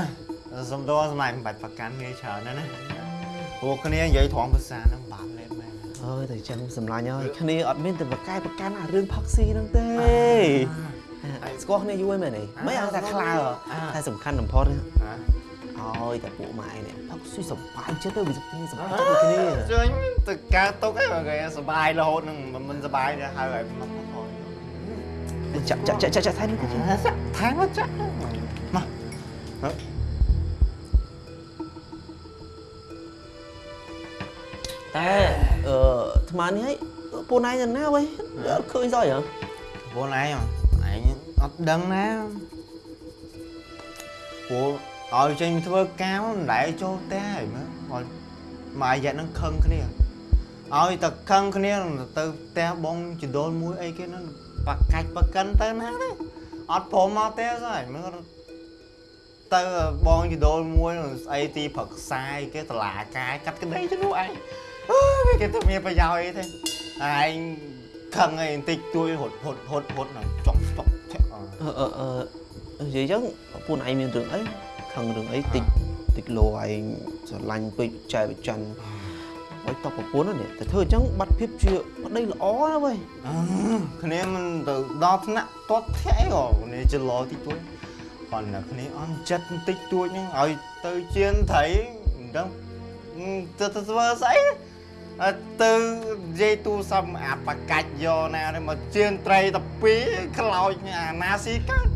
សំដៅសម្រាប់មិនបាច់ប្រកាន់គ្នាច្រើនណាស់ណាពួកគ្នានិយាយត្រង់ភាសាហ្នឹងបាក់លេបមែនអើយតែចឹងសម្លាញ់ហើយគ្នាអត់មានតែបកកែប្រកាន់អារឿងផឹកស៊ីហ្នឹងទេស្គាល់គ្នាយូរហើយមែនទេមិនឲ្យតែខ្លាតែសំខាន់បំផុតឲ្យតែពួកម៉ែនេះផឹកស៊ីសប្បាយចិត្តទៅវាគ្នាសប្បាយចិត្តដូចគ្នាជើញទៅកើតទុកឯងគេសបាយរហូតនឹងមិនសបាយទេហើយឲ្យមកផង ចាក់ចាក់ចាក់ចាក់ថែនេះទៅថែមកចាក់មកតែអឺអាត្មានេះឲ្យពួកណៃទៅណាវ៉ៃអត់ឃើញសោះហ៎ពួកឯងឯងអត់ដឹងណាពួកឲ្យចេញទៅធ្វើការមិនដែលចូលផ្ទះហើយមើលឲ្យមួយរយៈហ្នឹងខឹងគ្នាឲ្យតែខឹងគ្នាទៅផ្ទះបងចដូលមួយអីគេហ្នឹង បកាច់បកិនទៅណាទេអត់ព្រមមកផ្ទះសោះហើយមើលទៅបងចដូលមួយស្អីទីប្រឹក្សាអីគេតឡាកាយកាត់ក្តីទៅនោះឯងអើយគេទៅមានប្រយោជន៍អីទេឯងខឹងអីបន្តិចទួយរត់រត់រត់រត់ហ្នឹងចុកចុកឆាក់អអឺអឺអឺនិយាយចឹងពួកឯងមានរឿងអីខឹងរឿងអីតិចតិចលោឯងស្រឡាញ់ពេកចែកបច័នឲ្យតបប្រពន្ធនេះតែធ្វើអញ្ចឹងបាត់ភាពជាប្តីល្អណាវ៉ៃអឺគ្នាមិនទៅដល់ថ្នាក់ទាត់ធាក់អីក៏គ្នាចលោតិចតួចគាត់ណាគ្នាអន់ចិត្តបន្តិចតួចហ្នឹងឲ្យទៅជៀនត្រីមិនដឹងទៅទៅធ្វើស្អីអត់ទៅនិយាយទូសំអាបកាច់យកណានេះមកជៀនត្រីតាពីរខ្លោចអាណាស៊ីកើត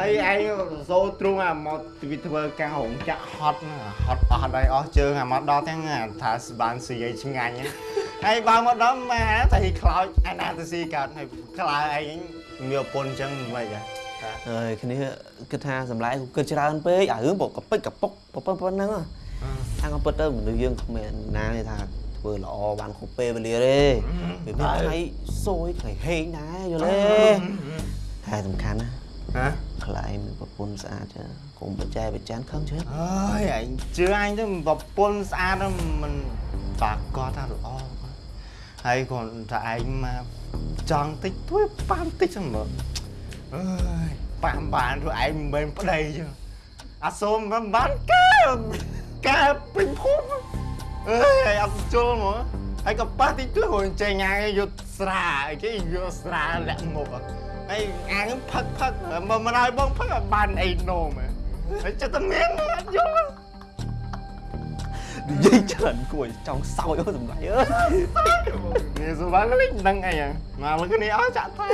ហើយឯងសូទ្រូងអាមកវាធ្វើការរងចាក់ហត់ណាហត់អស់ហើយអស់ជើងអាមកដល់ទាំងអាថាស្បានស៊ីឲ្យឆ្ងាញ់ហ្នឹងហើយបើមកដល់ម៉ែតែខ្លោចអាណាទៅស៊ីកើតហើយខ្លាឯងមានប្រពន្ធអញ្ចឹងមិនហ៎ហើយគ្នាគិតថាសម្លាយគិតច្រើនពេកអារឿងបកកពិចកពុកប៉ុណ្ណឹងអាងពិតទៅមនុស្សយើងគ្មានណាទេថាធ្វើល្អបានគ្រប់ពេលវេលាទេវាមានថ្ងៃសួយថ្ងៃហេងដែរយល់ទេតែសំខាន់ណាហ៎ ខ្លាយមានប្រពន្ធស្អាតចឹងកុំបច្ចេកបច្ចានខឹងជឿអើយឯងជឿអញទៅប្រពន្ធស្អាតហ្នឹងមិនបាក់គាត់ថាល្អហើយគាត់ថាឯងមកចង់តិចទួយប៉ាន់តិចហ្នឹងមើលអើយប៉ាំបានព្រោះឯងមិនមែនប្តីចឹងអាសូមមិនបានកែកែពេញភូមិអើយអត់ជុលហ្មងហើយក៏ប៉ះតិចទួយរួចចេញអាយយកស្រាអីគេយកស្រាលាក់មុខហើយ អាងផឹកផឹកមកមិនឲ្យបងផឹកឲ្យបានអីណូមហើយចិត្តតែមានអត់យល់និយាយច្រើនគួរចង់សោយអូសម្លាយអើយនេះសុបានលេងដឹងអីហ្នឹងមកលើគ្នាអស់ចាក់តែ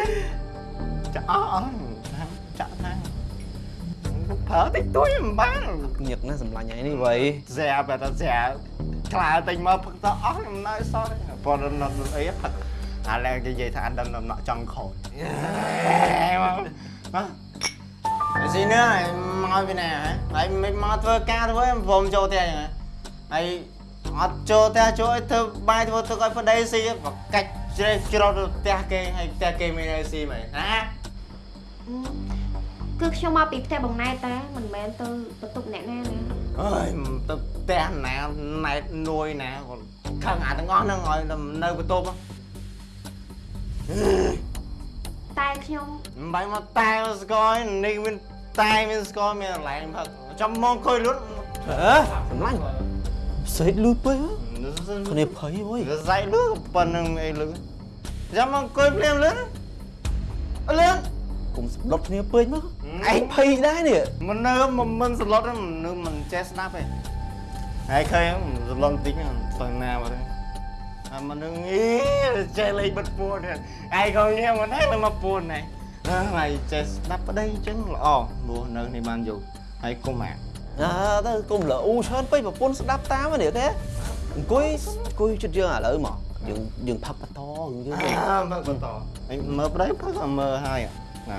ចាក់អស់អស់ចាក់តែប្រើតិចតួចមិនបានញឹកណាស់សម្លាញ់ឯនេះវ៉ៃស្រាបែរតែស្រាខ្លាតែញមកផឹកទៅអស់ខ្ញុំនៅសល់ប៉ុន្តែនៅអីផឹក អាឡែនិយាយថាអត់ដឹងដំណក់ចង់ខូចមកមកស៊ីនឿមកពីណាហើយមិនមកធ្វើការធ្វើព្រមចូលផ្ទះយ៉ាងហើយអត់ចូលផ្ទះចូលឲ្យធ្វើបាយធ្វើទឹកឲ្យប្តីស៊ីបកាច់ជ្រេះច្រត់ផ្ទះគេហើយផ្ទះគេមានឲ្យស៊ីមែនណាគឺខ្ញុំមកពីផ្ទះបងណែតតែមិនមែនទៅបន្ទប់អ្នកណាណាអើយទៅផ្ទះណាណែតនួយណាគាត់ខឹងអាទាំងអស់ហ្នឹងឲ្យទៅនៅបន្ទប់ តែខ្ញុំមិនបាច់មកតែស្គយនេះមានតែមានស្គយមានកន្លែងផឹកចាំមកអង្គុយលុតអើសម្លាញ់សេកលឺពេកគ្នាភ័យអើយសរសៃលឺក៏ប៉ុណ្្នឹងអីលឺចាំមកអង្គុយភ្លាមលឺអលឿនកុំស្លុតគ្នាពេកមកឯងភ័យដែរនេះមិននៅមិនមិនសន្លត់ទេមនុស្សមិនចេះស្ដាប់ទេហើយឃើញសន្លត់បន្តិចទៅណាមកទេ អាមនុស្សងីចេះលេងបិទពួនឯងក៏ញ៉ាំមិនដែរមកពួនណែហើយចេះស្ដាប់ប្តីអញ្ចឹងល្អព្រោះនៅនេះបានយូរហើយគុំអាអើទៅកុំលអ៊ូច្រើនពេកប្រពន្ធស្ដាប់តាមនេះទេអង្គុយអង្គុយចិត្តយើងឥឡូវមកយើងយើងផឹកបន្តយើងយើងអើមើលបន្តអញមើលប្តីផឹកក៏មើលហើយណា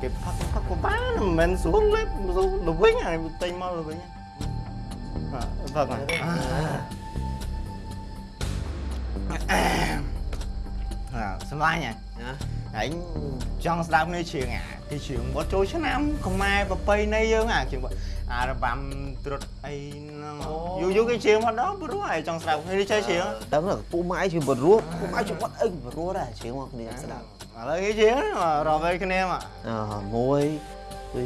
គេផឹកផឹកក៏បានមិនមែនស្រួលលេបស្រួលទៅវិញហើយតែញមកទៅវិញអ่ะផឹកមកអា សម្លាញ់ហ៎ណាអញចង់ស្ដាប់នេះជឿងអាទីជឿងមកចូលឆ្នាំខ្មែរប្រពៃណីយើងអាជឿងអារបាំត្រុតអីហ្នឹងយូរយូរគេជឿងមកដល់ព្រោះហើយចង់ស្ដាប់នេះចេះជឿងដឹងថាពូម៉ែជាបរោះពូម៉ែជាបាត់អីបរោះដែរជាងមកគ្នាស្ដាប់ឥឡូវគេជឿងរកវិញគ្នាមកអ1 2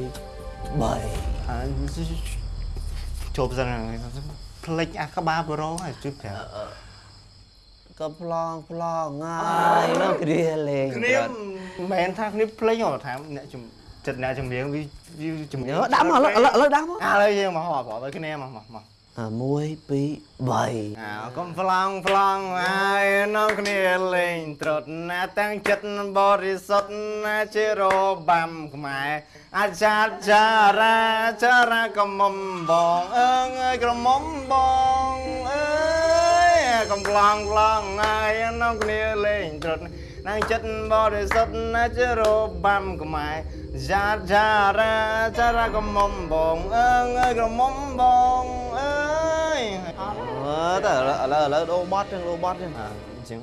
3អាជប់សិនផ្លិចអាក្បាលប្រូហើយជួយប្រាប់ ក៏ប្លង់ប្លង់ងាយមកគ្រាលេងគ្នាមិនមែនថាគ្នាផ្លេចហ៎ថាអ្នកជំចិត្តអ្នកចម្រៀងវាវាចម្រៀងដាក់មកឥឡូវឥឡូវឥឡូវដាក់មកឥឡូវយើងមកហៅប្រាប់គ្នាមកមកមកអា1 2 3អើកុំប្លង់ប្លង់ហើយនាំគ្នាលេងត្រុតណាតាំងចិត្តបរិសុទ្ធណាជារបាំខ្មែរអាចារ្យចារាចារាកំមុំបងអើងអើយក្រមុំបងអើយ កំប្លង់ប្លង់ហើយនាំគ្នាលេងត្រុតណាំងចិត្តបរិសុទ្ធណាជារបាំខ្មែរចារ្យចារាចារាកំមុំបងអើងអើយក្រមុំបងអើយអឺតើឥឡូវឥឡូវឥឡូវដូរបត់ចឹងដូរបត់ចឹងអញ្ចឹង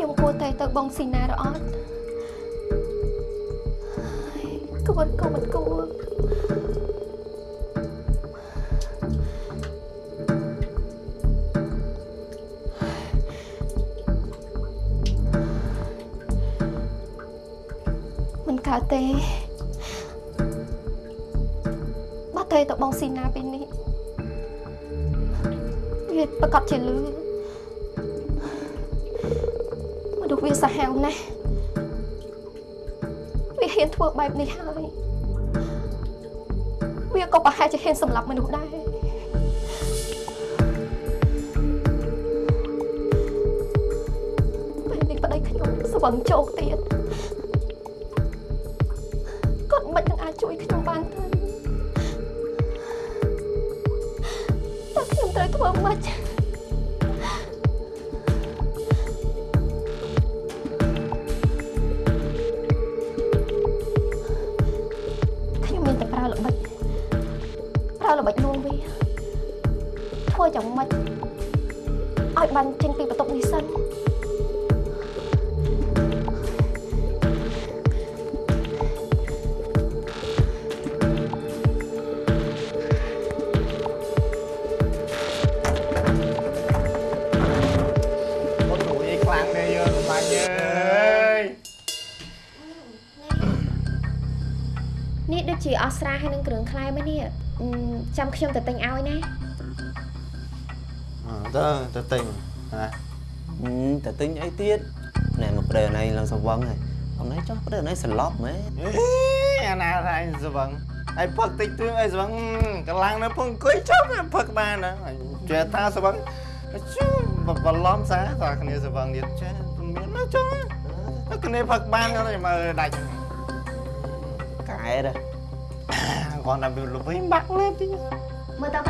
ខ្ញុំគួរតែទៅបងស៊ីណាឬអត់គួរក៏មិនគួរមិនកើតទេបើតែទៅបងស៊ីណាពេលនេះវាប្រកាសជាលឺ វាសាហាវណាស់វាហ៊ានធ្វើបែបនេះហើយវាក៏ប្រហែលជាហ៊ានសម្លាប់មនុស្សដែរពេលនេះប្តីខ្ញុំស្វឹងជោគទៀតគាត់មិននឹងអាចជួយខ្ញុំបានទេតើខ្ញុំត្រូវធ្វើម៉េច យ៉ាងម៉េចឲ្យបានចេញពីបន្ទប់នេះសិនអូនរួយខ្លាំងដែរយើងសម្បាញ់អើយនេះដូចជាអស់ស្រាហើយនឹងគ្រឿងខ្លែមែននេះអឺចាំខ្ញុំទៅទិញឲ្យណា ទៅទៅទិញណាតែទិញអីទៀតណែមកប្តីអណៃឡើងសវឹងហើយអណៃចោះប្តីអណៃសន្លប់មែនអេអាណាថាអញស្វឹងហើយផឹកតិចតួចអីស្វឹងកន្លងនៅពងអង្គុយចុះផឹកបានណាចេះថាស្វឹងជូបបឡំសាថាគ្នាស្វឹងទៀតចេះមានណាចុះតែគ្នាផឹកបានគាត់មើលដាច់កែដែរគាត់តែវាលុបវិញបាក់លេបតិចមើលតើប្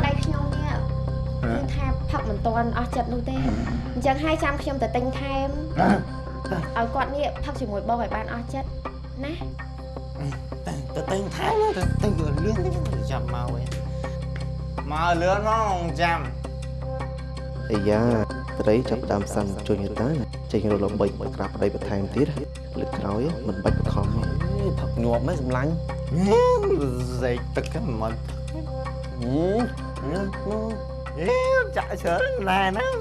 តីខ្ញុំនេះគឺថា ផឹកមិនទាន់អស់ចិត្តនោះទេអញ្ចឹងហើយចាំខ្ញុំទៅទិញថែមឲ្យគាត់នេះផឹកជាមួយបងឲ្យបានអស់ចិត្តណាទៅទិញថែមទៅទិញលឿនតិចចាំមកវិញមកលឿនមកចាំអាយ៉ាប្តីចាប់ដើមសាំជួយញតាចេញរលំបីក្រាបប្តីបន្ថែមទៀតលើកក្រោយមិនបាច់បខំផឹកញាប់ហ្មងសម្លាញ់សេកទឹកហ្នឹងមិន ហឺអេចាក់ច្រើនណែហ្នឹង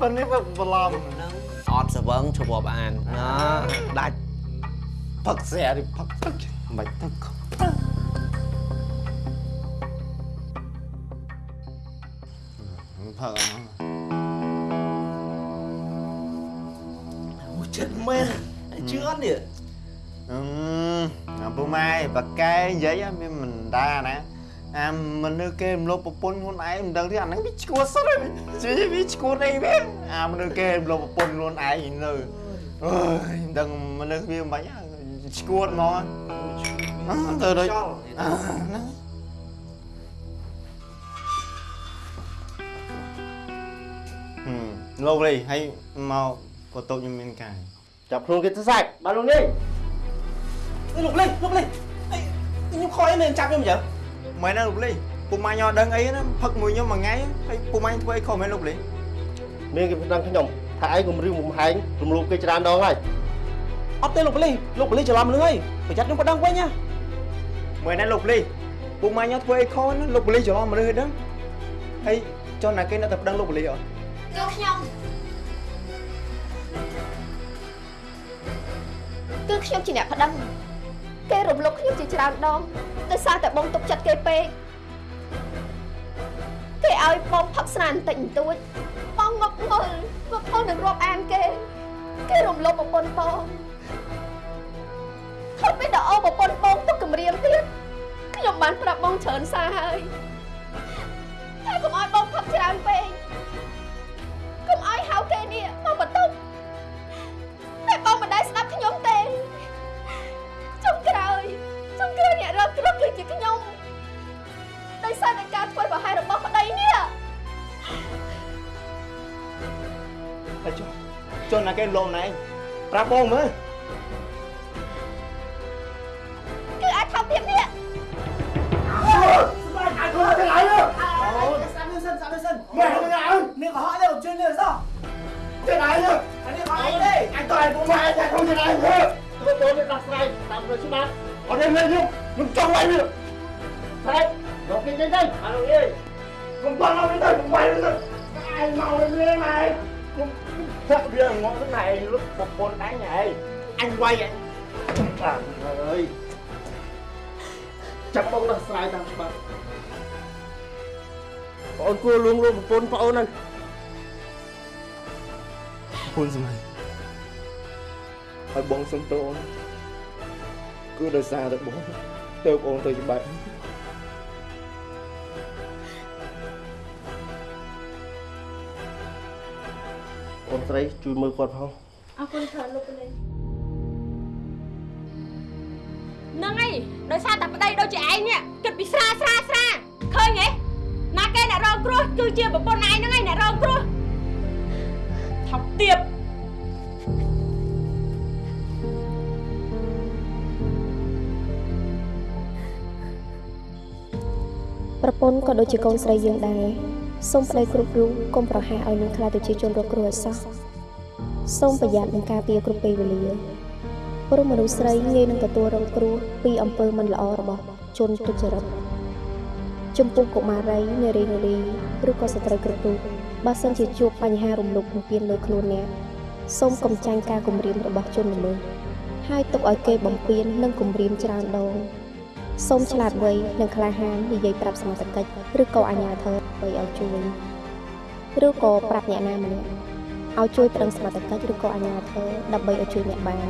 ប៉ុន្តែវាបឡំហ្នឹងអត់ស្វឹងឈប់រាប់អានណាដាច់ផឹកស្រាឬផឹកទឹកមិនទឹកផឹកអស់អូចិត្តមែនជឿអត់នេះអឺអាពូម៉ែបកែនិយាយមានមិនដាណា អាមនុស្សគេរំលោភប្រពន្ធខ្លួនឯងមិនដឹងទេអាហ្នឹងវាឈួតសុទ្ធហើយវាវាឈួតអីវាអាមនុស្សគេរំលោភប្រពន្ធខ្លួនឯងនៅអើយមិនដឹងមនុស្សវាមិនបាច់ឈួតមកអឺទៅដូចអឺហ្នឹងហឹមលោកលីហើយមកក៏តូចខ្ញុំមានកាយចាប់ខ្លួនគេទៅសាច់បាទលោកនេះអេលោកលេងលោកលេងអីខ្ញុំខ້ອຍអីមែនចាប់ខ្ញុំអញ្ចឹង មែនណាលោកលីពូម៉ាញ់អត់ដឹងអីណាផឹកមួយខ្ញុំមួយថ្ងៃហើយពូម៉ាញ់ធ្វើអីខុសមែនលោកលីមានគេប្តឹងខ្ញុំថាឯងគំរាមកំហែងរំលោភគេច្រើនដងហើយអត់ទេលោកបលីលោកបលីច្រឡំនឹងហើយប្រយ័ត្នខ្ញុំប្តឹងវិញណាមែនណាលោកលីពូម៉ាញ់អត់ធ្វើអីខុសណាលោកលីច្រឡំមនុស្សហ្នឹងហើយចុះណាគេនៅតែប្តឹងលោកលីអត់គឺខ្ញុំគឺខ្ញុំជាអ្នកប្តឹង គេរំលោភខ្ញុំជាច្រើនដងដោយសារតែបងទុកចិត្តគេពេកគេឲ្យបងផឹកស្រាបន្តិចបន្តួចបងងប់ងល់ងប់ងល់នឹងរាប់អានគេគេរំលោភប្រពន្ធបងថប់ពីដល់អូប្រពន្ធបងទុកគម្រាមទៀតខ្ញុំបានប្រាប់បងច្រើនសារហើយតែកុំឲ្យបងផឹកច្រើនពេកកុំ គ្រោះគឺជាខ្ញុំដោយសារតែការធ្វើប្រហែសរបស់ប្តីនេះហើយចុះចុះណាគេលោមណែប្រាប់បងមើលគឺអាចថោកទៀតនេះស្បែកអាចធ្វើទាំងឯងអូស្ដាប់នេះសិនស្ដាប់នេះសិនមែនហ្នឹងអើនេះក៏ហត់ដែរជឿនេះសោះទាំងឯងអានេះក៏ឯងទេអាចតើឯងពុំមកអាចខ្លួនទាំងឯងធ្វើទៅទៅនេះដោះស្រាយតាមរយច្បាប់ អត់ទេខ្ញុំខ្ញុំចង់ឲ្យវាស្បែកលោកគេចេញទៅអរអើយខ្ញុំតន់ឲ្យទៅខ្ញុំបាយទៅឯងមកលេងឯងខ្ញុំចាក់វាងក់ទៅឯងលុបប្រពន្ធអញឯងអញវាយអញបាទអើយចាប់បងដោះស្រាយតាមច្បាប់បងអូនគួរលួងលោមប្រពន្ធបងអូនហ្នឹងពូនសម័យឲ្យបងសុំទោសអូន គឺដោយសារតែបងទៅបងអូនទៅច្បាប់អូនស្រីជួយមើលគាត់ផងអរគុណច្រើនលោកពលាហ្នឹងហើយដោយសារតែប្តីដូចជាឯងនេះគិតពីស្រាស្រាស្រាឃើញទេណាគេអ្នករងគ្រោះគឺជាប្រពន្ធឯងហ្នឹងហើយអ្នករងគ្រោះថប់ទៀប ពន្ធក៏ដូចជាកូនស្រីយើងដែរសូមប្តីគ្រប់រូបកុំប្រហាឲ្យនឹងខ្លាចទៅជាជនរងគ្រោះឲ្យសោះសូមប្រយ័ត្ននិងការពារគ្រប់ពេលវេលាព្រោះមនុស្សស្រីងាយនឹងទទួលរងគ្រោះពីអំពើមិនល្អរបស់ជនទុច្ចរិតចំពោះកុមារីនារីនារីឬក៏ស្ត្រីគ្រប់រូបបើសិនជាជួបបញ្ហារំលោភបំពានលើខ្លួនអ្នកសូមកំចាញ់ការគំរាមរបស់ជនល្មើសហើយទុកឲ្យគេបំពាននិងគំរាមច្រើនដង សូមឆ្លាតវៃនិងក្លាហាននិយាយប្រាប់សមត្ថកិច្ចឬក៏អាជ្ញាធរដើម្បីឲ្យជួយឬក៏ប្រាប់អ្នកណាម្នាក់ឲ្យជួយប្រឹងសមត្ថកិច្ចឬក៏អាជ្ញាធរដើម្បីឲ្យជួយអ្នកបាន